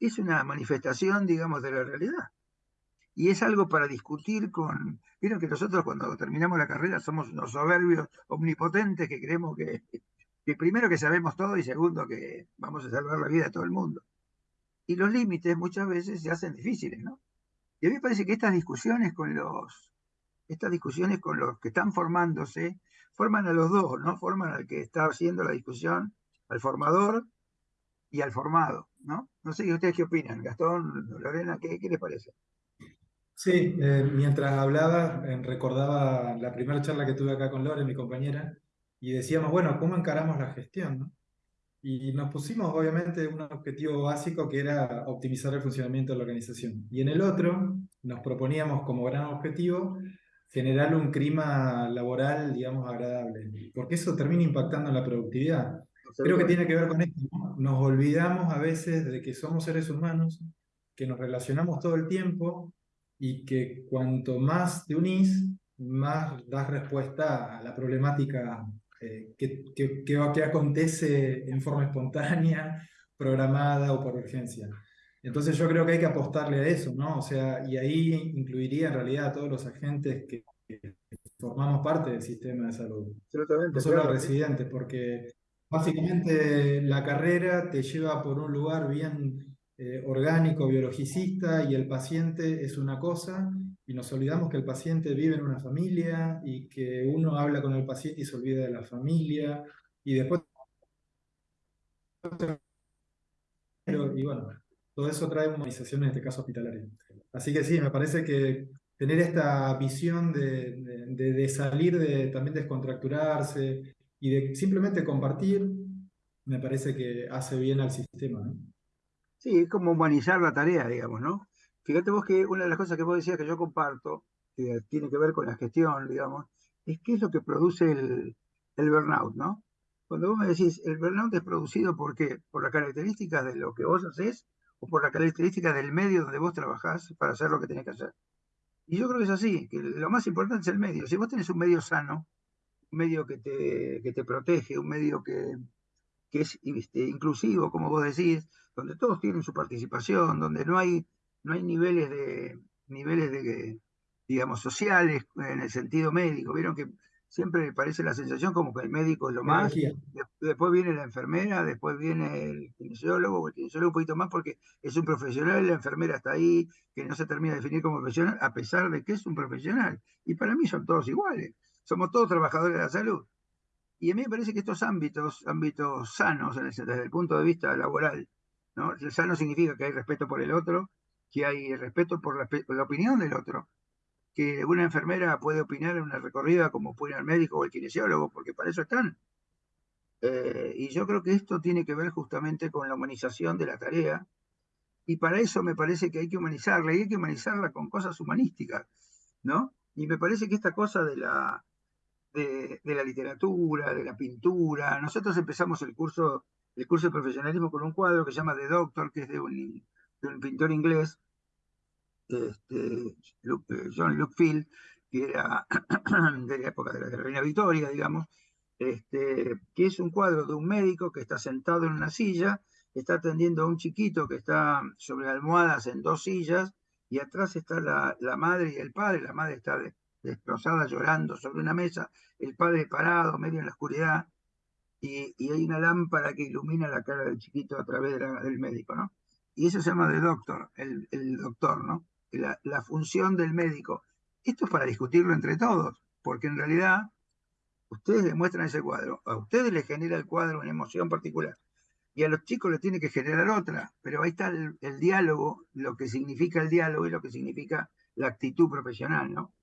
es una manifestación, digamos, de la realidad. Y es algo para discutir con... Vieron que nosotros cuando terminamos la carrera somos unos soberbios omnipotentes que creemos que, primero que sabemos todo y segundo que vamos a salvar la vida de todo el mundo y los límites muchas veces se hacen difíciles, ¿no? Y a mí me parece que estas discusiones con los, estas discusiones con los que están formándose, forman a los dos, ¿no? Forman al que está haciendo la discusión, al formador y al formado, ¿no? No sé, ¿ustedes qué opinan? Gastón, Lorena, ¿qué, qué les parece? Sí, eh, mientras hablaba, eh, recordaba la primera charla que tuve acá con Lore, mi compañera, y decíamos, bueno, ¿cómo encaramos la gestión? ¿no? Y nos pusimos obviamente un objetivo básico que era optimizar el funcionamiento de la organización. Y en el otro nos proponíamos como gran objetivo generar un clima laboral, digamos, agradable, porque eso termina impactando en la productividad. Creo que tiene que ver con esto. Nos olvidamos a veces de que somos seres humanos, que nos relacionamos todo el tiempo y que cuanto más te unís, más das respuesta a la problemática eh, que, acontece en forma espontánea, [LAUGHS] programada o por urgencia. Entonces yo creo que hay que apostarle a eso, ¿no? O sea, y ahí incluiría en realidad a todos los agentes que formamos parte del sistema de salud. No solo claro. residentes, porque básicamente la carrera te lleva por un lugar bien eh, orgánico, biologicista, y el paciente es una cosa, y nos olvidamos que el paciente vive en una familia, y que uno habla con el paciente y se olvida de la familia, y después... Y bueno, todo eso trae humanización en este caso hospitalario. Así que sí, me parece que tener esta visión de, de, de salir, de también descontracturarse y de simplemente compartir, me parece que hace bien al sistema. Sí, es como humanizar la tarea, digamos, ¿no? Fíjate vos que una de las cosas que vos decías que yo comparto, que tiene que ver con la gestión, digamos, es qué es lo que produce el, el burnout, ¿no? Cuando vos me decís, el burnout es producido por qué? Por las características de lo que vos haces o por las características del medio donde vos trabajás para hacer lo que tenés que hacer. Y yo creo que es así, que lo más importante es el medio. Si vos tenés un medio sano, un medio que te, que te protege, un medio que, que es este, inclusivo, como vos decís, donde todos tienen su participación, donde no hay, no hay niveles de niveles de digamos sociales en el sentido médico. Vieron que siempre parece la sensación como que el médico es lo más, después viene la enfermera, después viene el kinesiólogo, el kinesiólogo un poquito más porque es un profesional, la enfermera está ahí, que no se termina de definir como profesional, a pesar de que es un profesional. Y para mí son todos iguales, somos todos trabajadores de la salud. Y a mí me parece que estos ámbitos, ámbitos sanos desde el punto de vista laboral, ¿no? El sano significa que hay respeto por el otro, que hay respeto por la, opinión del otro, que una enfermera puede opinar en una recorrida como puede el médico o el kinesiólogo, porque para eso están. Eh, y yo creo que esto tiene que ver justamente con la humanización de la tarea, y para eso me parece que hay que humanizarla, y hay que humanizarla con cosas humanísticas, ¿no? Y me parece que esta cosa de la, de, de la literatura, de la pintura, nosotros empezamos el curso, el curso de profesionalismo con un cuadro que se llama The Doctor, que es de un, de pintor inglés, este, John Luke Field, que era [CLEARS THROAT] de la época de la Reina Victoria, digamos, este, que es un cuadro de un médico que está sentado en una silla, está atendiendo a un chiquito que está sobre almohadas en dos sillas, y atrás está la, la madre y el padre, la madre está destrozada llorando sobre una mesa, el padre parado, medio en la oscuridad, y, y, hay una lámpara que ilumina la cara del chiquito a través de la, del médico, ¿no? Y eso se llama de doctor, el, el doctor, ¿no? la, función del médico. Esto es para discutirlo entre todos, porque en realidad ustedes demuestran ese cuadro, a ustedes les genera el cuadro una emoción particular y a los chicos les tiene que generar otra, pero ahí está el diálogo, lo que significa el diálogo y lo que significa la actitud profesional, ¿no?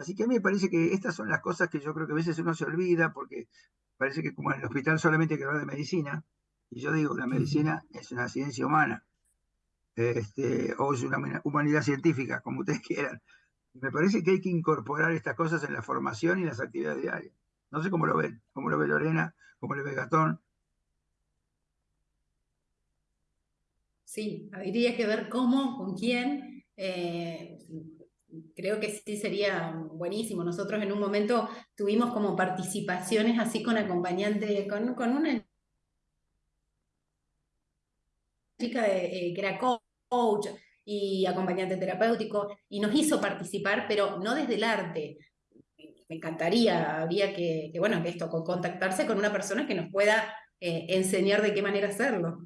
Así que a mí me parece que estas son las cosas que yo creo que a veces uno se olvida porque parece que como en el hospital solamente hay que hablar de medicina, y yo digo, la medicina es una ciencia humana, este, o es una humanidad científica, como ustedes [LAUGHS] quieran. Me parece que hay que incorporar estas cosas en la formación y en las actividades diarias. No sé cómo lo ven, cómo lo ve Lorena, cómo lo ve Gastón. Sí, habría que ver cómo, con quién. Eh, creo que sí sería buenísimo. Nosotros en un momento tuvimos como participaciones así con acompañante, con, con una chica eh, que era coach y acompañante terapéutico, y nos hizo participar, pero no desde el arte. Me encantaría, habría que, que bueno, que esto, contactarse con una persona que nos pueda eh, enseñar de qué manera hacerlo.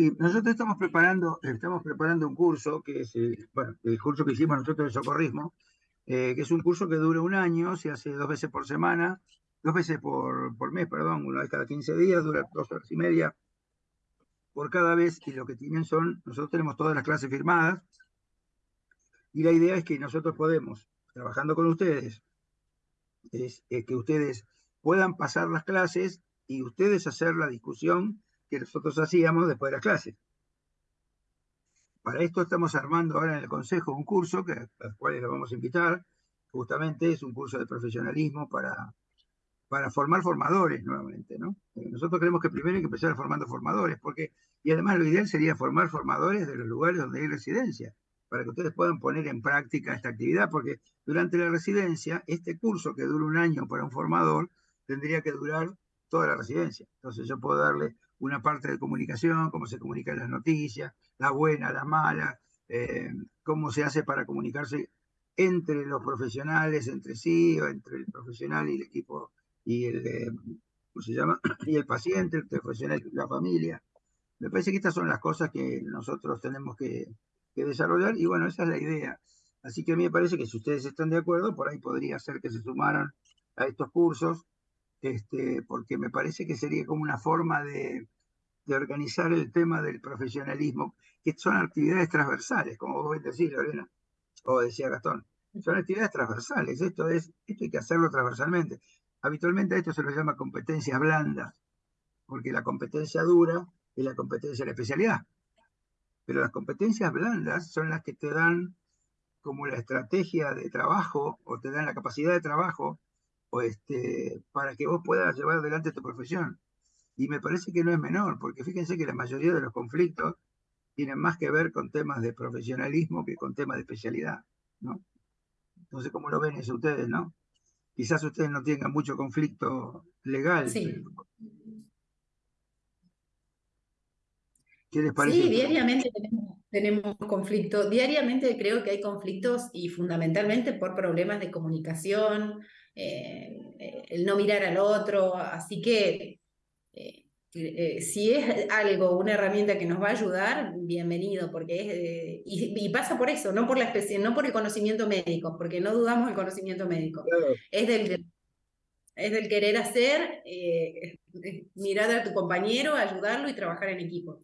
Sí, nosotros estamos preparando, estamos preparando un curso, que es bueno, el curso que hicimos nosotros de socorrismo, eh, que es un curso que dura un año, se hace dos veces por semana, dos veces por, por mes, perdón, una vez cada 15 días, dura dos horas y media, por cada vez y lo que tienen son, nosotros tenemos todas las clases firmadas y la idea es que nosotros podemos, trabajando con ustedes, es, es que ustedes puedan pasar las clases y ustedes hacer la discusión que nosotros hacíamos después de las clases. Para esto estamos armando ahora en el Consejo un curso, que, al cual lo vamos a invitar, justamente es un curso de profesionalismo para, para formar formadores nuevamente, ¿no? Nosotros creemos que primero hay que empezar formando formadores, porque, y además lo ideal sería formar formadores de los lugares donde hay residencia, para que ustedes puedan poner en práctica esta actividad, porque durante la residencia, este curso que dura un año para un formador, tendría que durar toda la residencia. Entonces yo puedo darle una parte de comunicación, cómo se comunican las noticias, la buena, la mala, eh, cómo se hace para comunicarse entre los profesionales, entre sí, o entre el profesional y el equipo, y el, eh, ¿cómo se llama? [CLEARS THROAT] Y el paciente, el profesional y la familia. Me parece que estas son las cosas que nosotros tenemos que, que desarrollar, y bueno, esa es la idea. Así que a mí me parece que si ustedes están de acuerdo, por ahí podría ser que se sumaran a estos cursos, este, porque me parece que sería como una forma de, de organizar el tema del profesionalismo, que son actividades transversales, como vos decís, Lorena, o decía Gastón. Son actividades transversales, esto, es, esto hay que hacerlo transversalmente. Habitualmente a esto se lo llama competencias blandas, porque la competencia dura es la competencia de la especialidad. Pero las competencias blandas son las que te dan como la estrategia de trabajo o te dan la capacidad de trabajo o este, para que vos puedas llevar adelante tu profesión. Y me parece que no es menor, porque fíjense que la mayoría de los conflictos tienen más que ver con temas de profesionalismo que con temas de especialidad, ¿no? Entonces, ¿cómo lo ven eso ustedes, no? Quizás ustedes no tengan mucho conflicto legal. Sí. ¿Qué les parece? Sí, diariamente tenemos, tenemos conflictos. Diariamente creo que hay conflictos y fundamentalmente por problemas de comunicación, eh, el no mirar al otro. Así que eh, eh, si es algo, una herramienta que nos va a ayudar, bienvenido, porque es, y, pasa por eso, no por la especie, no por el conocimiento médico, porque no dudamos del conocimiento médico. Es del es del querer hacer, mirar a tu compañero, ayudarlo y trabajar en equipo.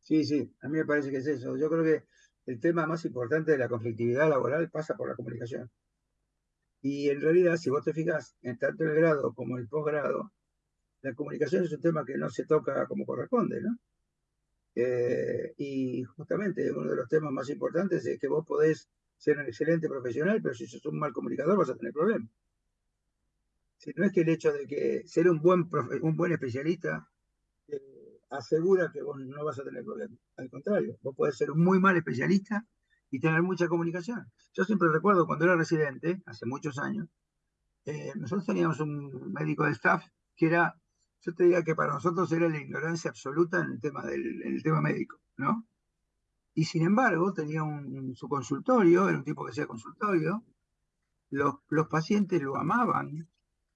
Sí, sí, a mí me parece que es eso. Yo creo que el tema más importante de la conflictividad laboral pasa por la comunicación. Y en realidad, si vos te fijas, en tanto el grado como el posgrado, la comunicación es un tema que no se toca como corresponde, ¿no? Eh, y justamente uno de los temas más importantes es que vos podés ser un excelente profesional, pero si sos un mal comunicador vas a tener problemas. Si no es que el hecho de que ser un buen, un buen especialista eh, asegura que vos no vas a tener problemas. Al contrario, vos podés ser un muy mal especialista y tener mucha comunicación. Yo siempre recuerdo cuando era residente, hace muchos años, eh, nosotros teníamos un médico de staff que era, yo te diría que para nosotros era la ignorancia absoluta en el tema, del, el tema médico, ¿no? Y sin embargo, tenía un, su consultorio, era un tipo que hacía consultorio, los, los pacientes lo amaban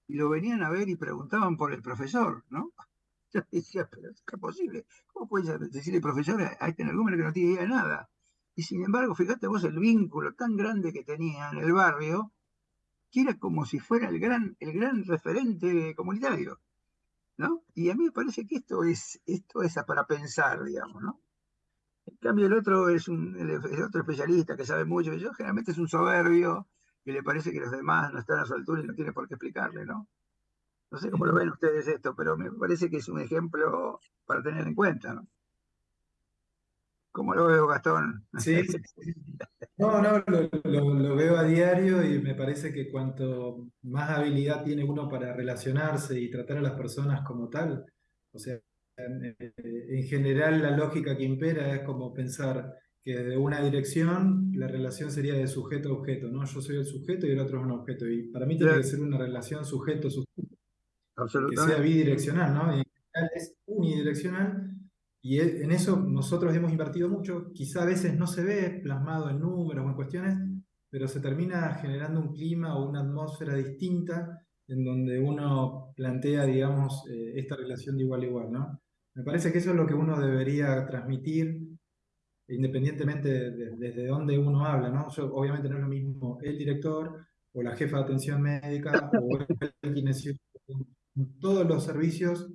y lo venían a ver y preguntaban por el profesor, ¿no? [LAUGHS] Yo decía, pero es posible. ¿Cómo puede decirle profesor a este número que no tiene idea de nada? Y sin embargo, fíjate vos el vínculo tan grande que tenía en el barrio, que era como si fuera el gran, el gran referente comunitario. ¿no? Y a mí me parece que esto es, esto es para pensar, digamos, ¿no? En cambio, el otro es un el, otro especialista que sabe mucho, y yo generalmente es un soberbio que le parece que los demás no están a su altura y no tiene por qué explicarle, ¿no? No sé cómo lo ven ustedes esto, pero me parece que es un ejemplo para tener en cuenta. ¿Cómo lo veo, Gastón? Sí, no, no, lo, veo a diario y me parece que cuanto más habilidad tiene uno para relacionarse y tratar a las personas como tal, o sea, en, en general la lógica que impera es como pensar que de una dirección la relación sería de sujeto a objeto, ¿no? Yo soy el sujeto y el otro es un objeto. Y para mí tiene que ser una relación sujeto-sujeto. Que sea bidireccional, ¿no? Y en general es unidireccional y en eso nosotros hemos invertido mucho, quizá a veces no se ve plasmado en números o en cuestiones, pero se termina generando un clima o una atmósfera distinta en donde uno plantea, digamos, eh, esta relación de igual a igual, ¿no? Me parece que eso es lo que uno debería transmitir, independientemente de, desde dónde uno habla, ¿no? obviamente no es lo mismo el director o la jefa de atención médica o el [LAUGHS] kinesio. Todos los servicios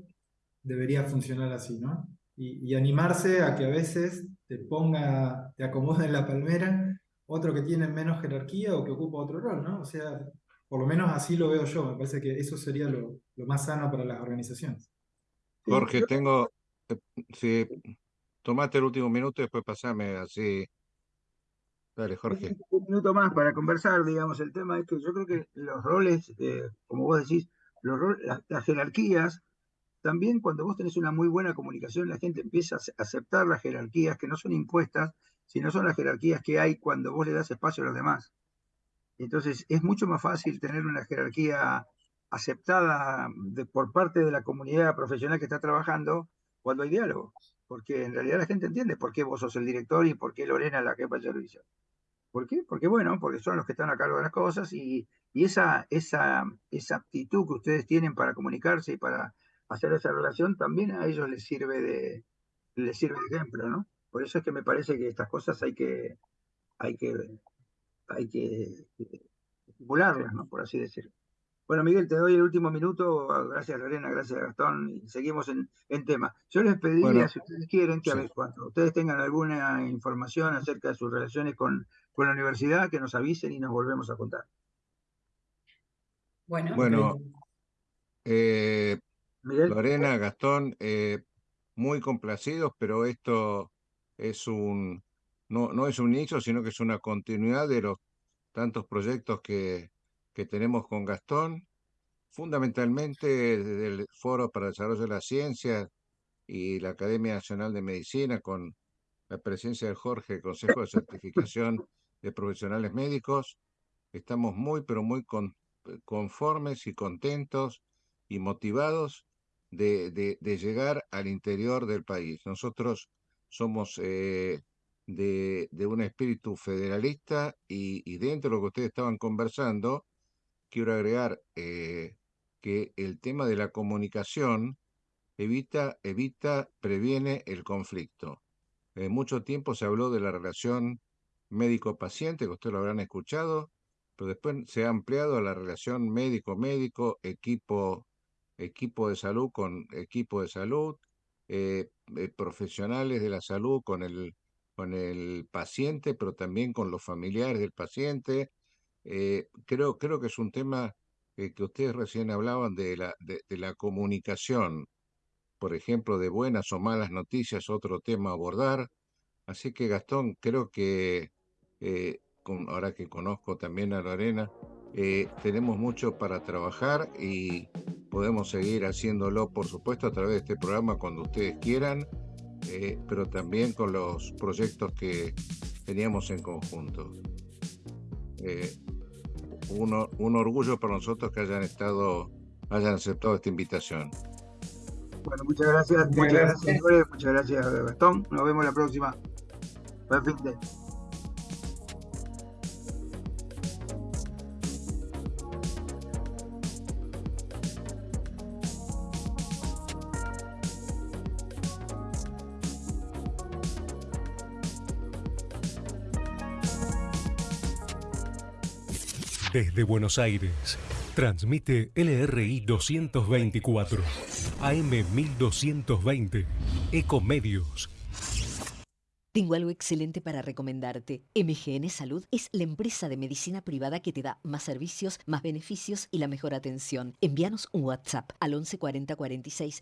debería funcionar así, ¿no? Y, animarse a que a veces te ponga, te acomode en la palmera otro que tiene menos jerarquía o que ocupa otro rol, ¿no? O sea, por lo menos así lo veo yo, me parece que eso sería lo, más sano para las organizaciones. Jorge, tengo, eh, si tomate el último minuto y después pasame así. Dale, Jorge. Un minuto más para conversar, digamos, el tema es que yo creo que los roles, eh, como vos decís, los las jerarquías también cuando vos tenés una muy buena comunicación, la gente empieza a aceptar las jerarquías que no son impuestas, sino son las jerarquías que hay cuando vos le das espacio a los demás. Entonces es mucho más fácil tener una jerarquía aceptada por parte de la comunidad profesional que está trabajando cuando hay diálogo, porque en realidad la gente entiende por qué vos sos el director y por qué Lorena la jefa de servicio. ¿Por qué? Porque bueno, porque son los que están a cargo de las cosas y, esa, esa, esa actitud que ustedes tienen para comunicarse y para hacer esa relación también a ellos les sirve de, les sirve de ejemplo, ¿no? Por eso es que me parece que estas cosas hay que, hay que, hay que estimularlas, ¿no? Por así decirlo. Bueno, Miguel, te doy el último minuto. Gracias, Lorena, gracias, Gastón. Y seguimos en, en tema. Yo les pediría, si ustedes quieren, que a veces cuando ustedes tengan alguna información acerca de sus relaciones con, con la universidad, que nos avisen y nos volvemos a contar. Bueno, Bueno, eh, Lorena, Gastón, eh, muy complacidos, pero esto es un, no, no es un inicio, sino que es una continuidad de los tantos proyectos que, que tenemos con Gastón, fundamentalmente desde el Foro para el Desarrollo de la Ciencia y la Academia Nacional de Medicina, con la presencia de Jorge, Consejo de Certificación de Profesionales Médicos. Estamos muy, pero muy con, conformes y contentos y motivados de, de, llegar al interior del país. Nosotros somos eh, de, de, un espíritu federalista y, y, dentro de lo que ustedes estaban conversando, quiero agregar eh, que el tema de la comunicación evita, evita, previene el conflicto. Eh, mucho tiempo se habló de la relación médico-paciente, que ustedes lo habrán escuchado, pero después se ha ampliado a la relación médico-médico, equipo, equipo de salud con equipo de salud, eh, eh, profesionales de la salud con el, con el paciente, pero también con los familiares del paciente, eh, creo, creo que es un tema eh, que ustedes recién hablaban de la, de, de, la comunicación, por ejemplo, de buenas o malas noticias, otro tema a abordar. Así que Gastón, creo que eh, con, ahora que conozco también a Lorena, eh, tenemos mucho para trabajar y podemos seguir haciéndolo, por supuesto, a través de este programa cuando ustedes quieran, eh, pero también con los proyectos que teníamos en conjunto. Eh, un, un, orgullo para nosotros que hayan estado, hayan aceptado esta invitación. Bueno, muchas gracias, muchas gracias, gracias, muchas gracias Gastón. Nos vemos la próxima. Buen Desde Buenos Aires, transmite LRI 224, AM 1220, Ecomedios. Tengo algo excelente para recomendarte. MGN Salud es la empresa de medicina privada que te da más servicios, más beneficios y la mejor atención. Envíanos un WhatsApp al 11 40 46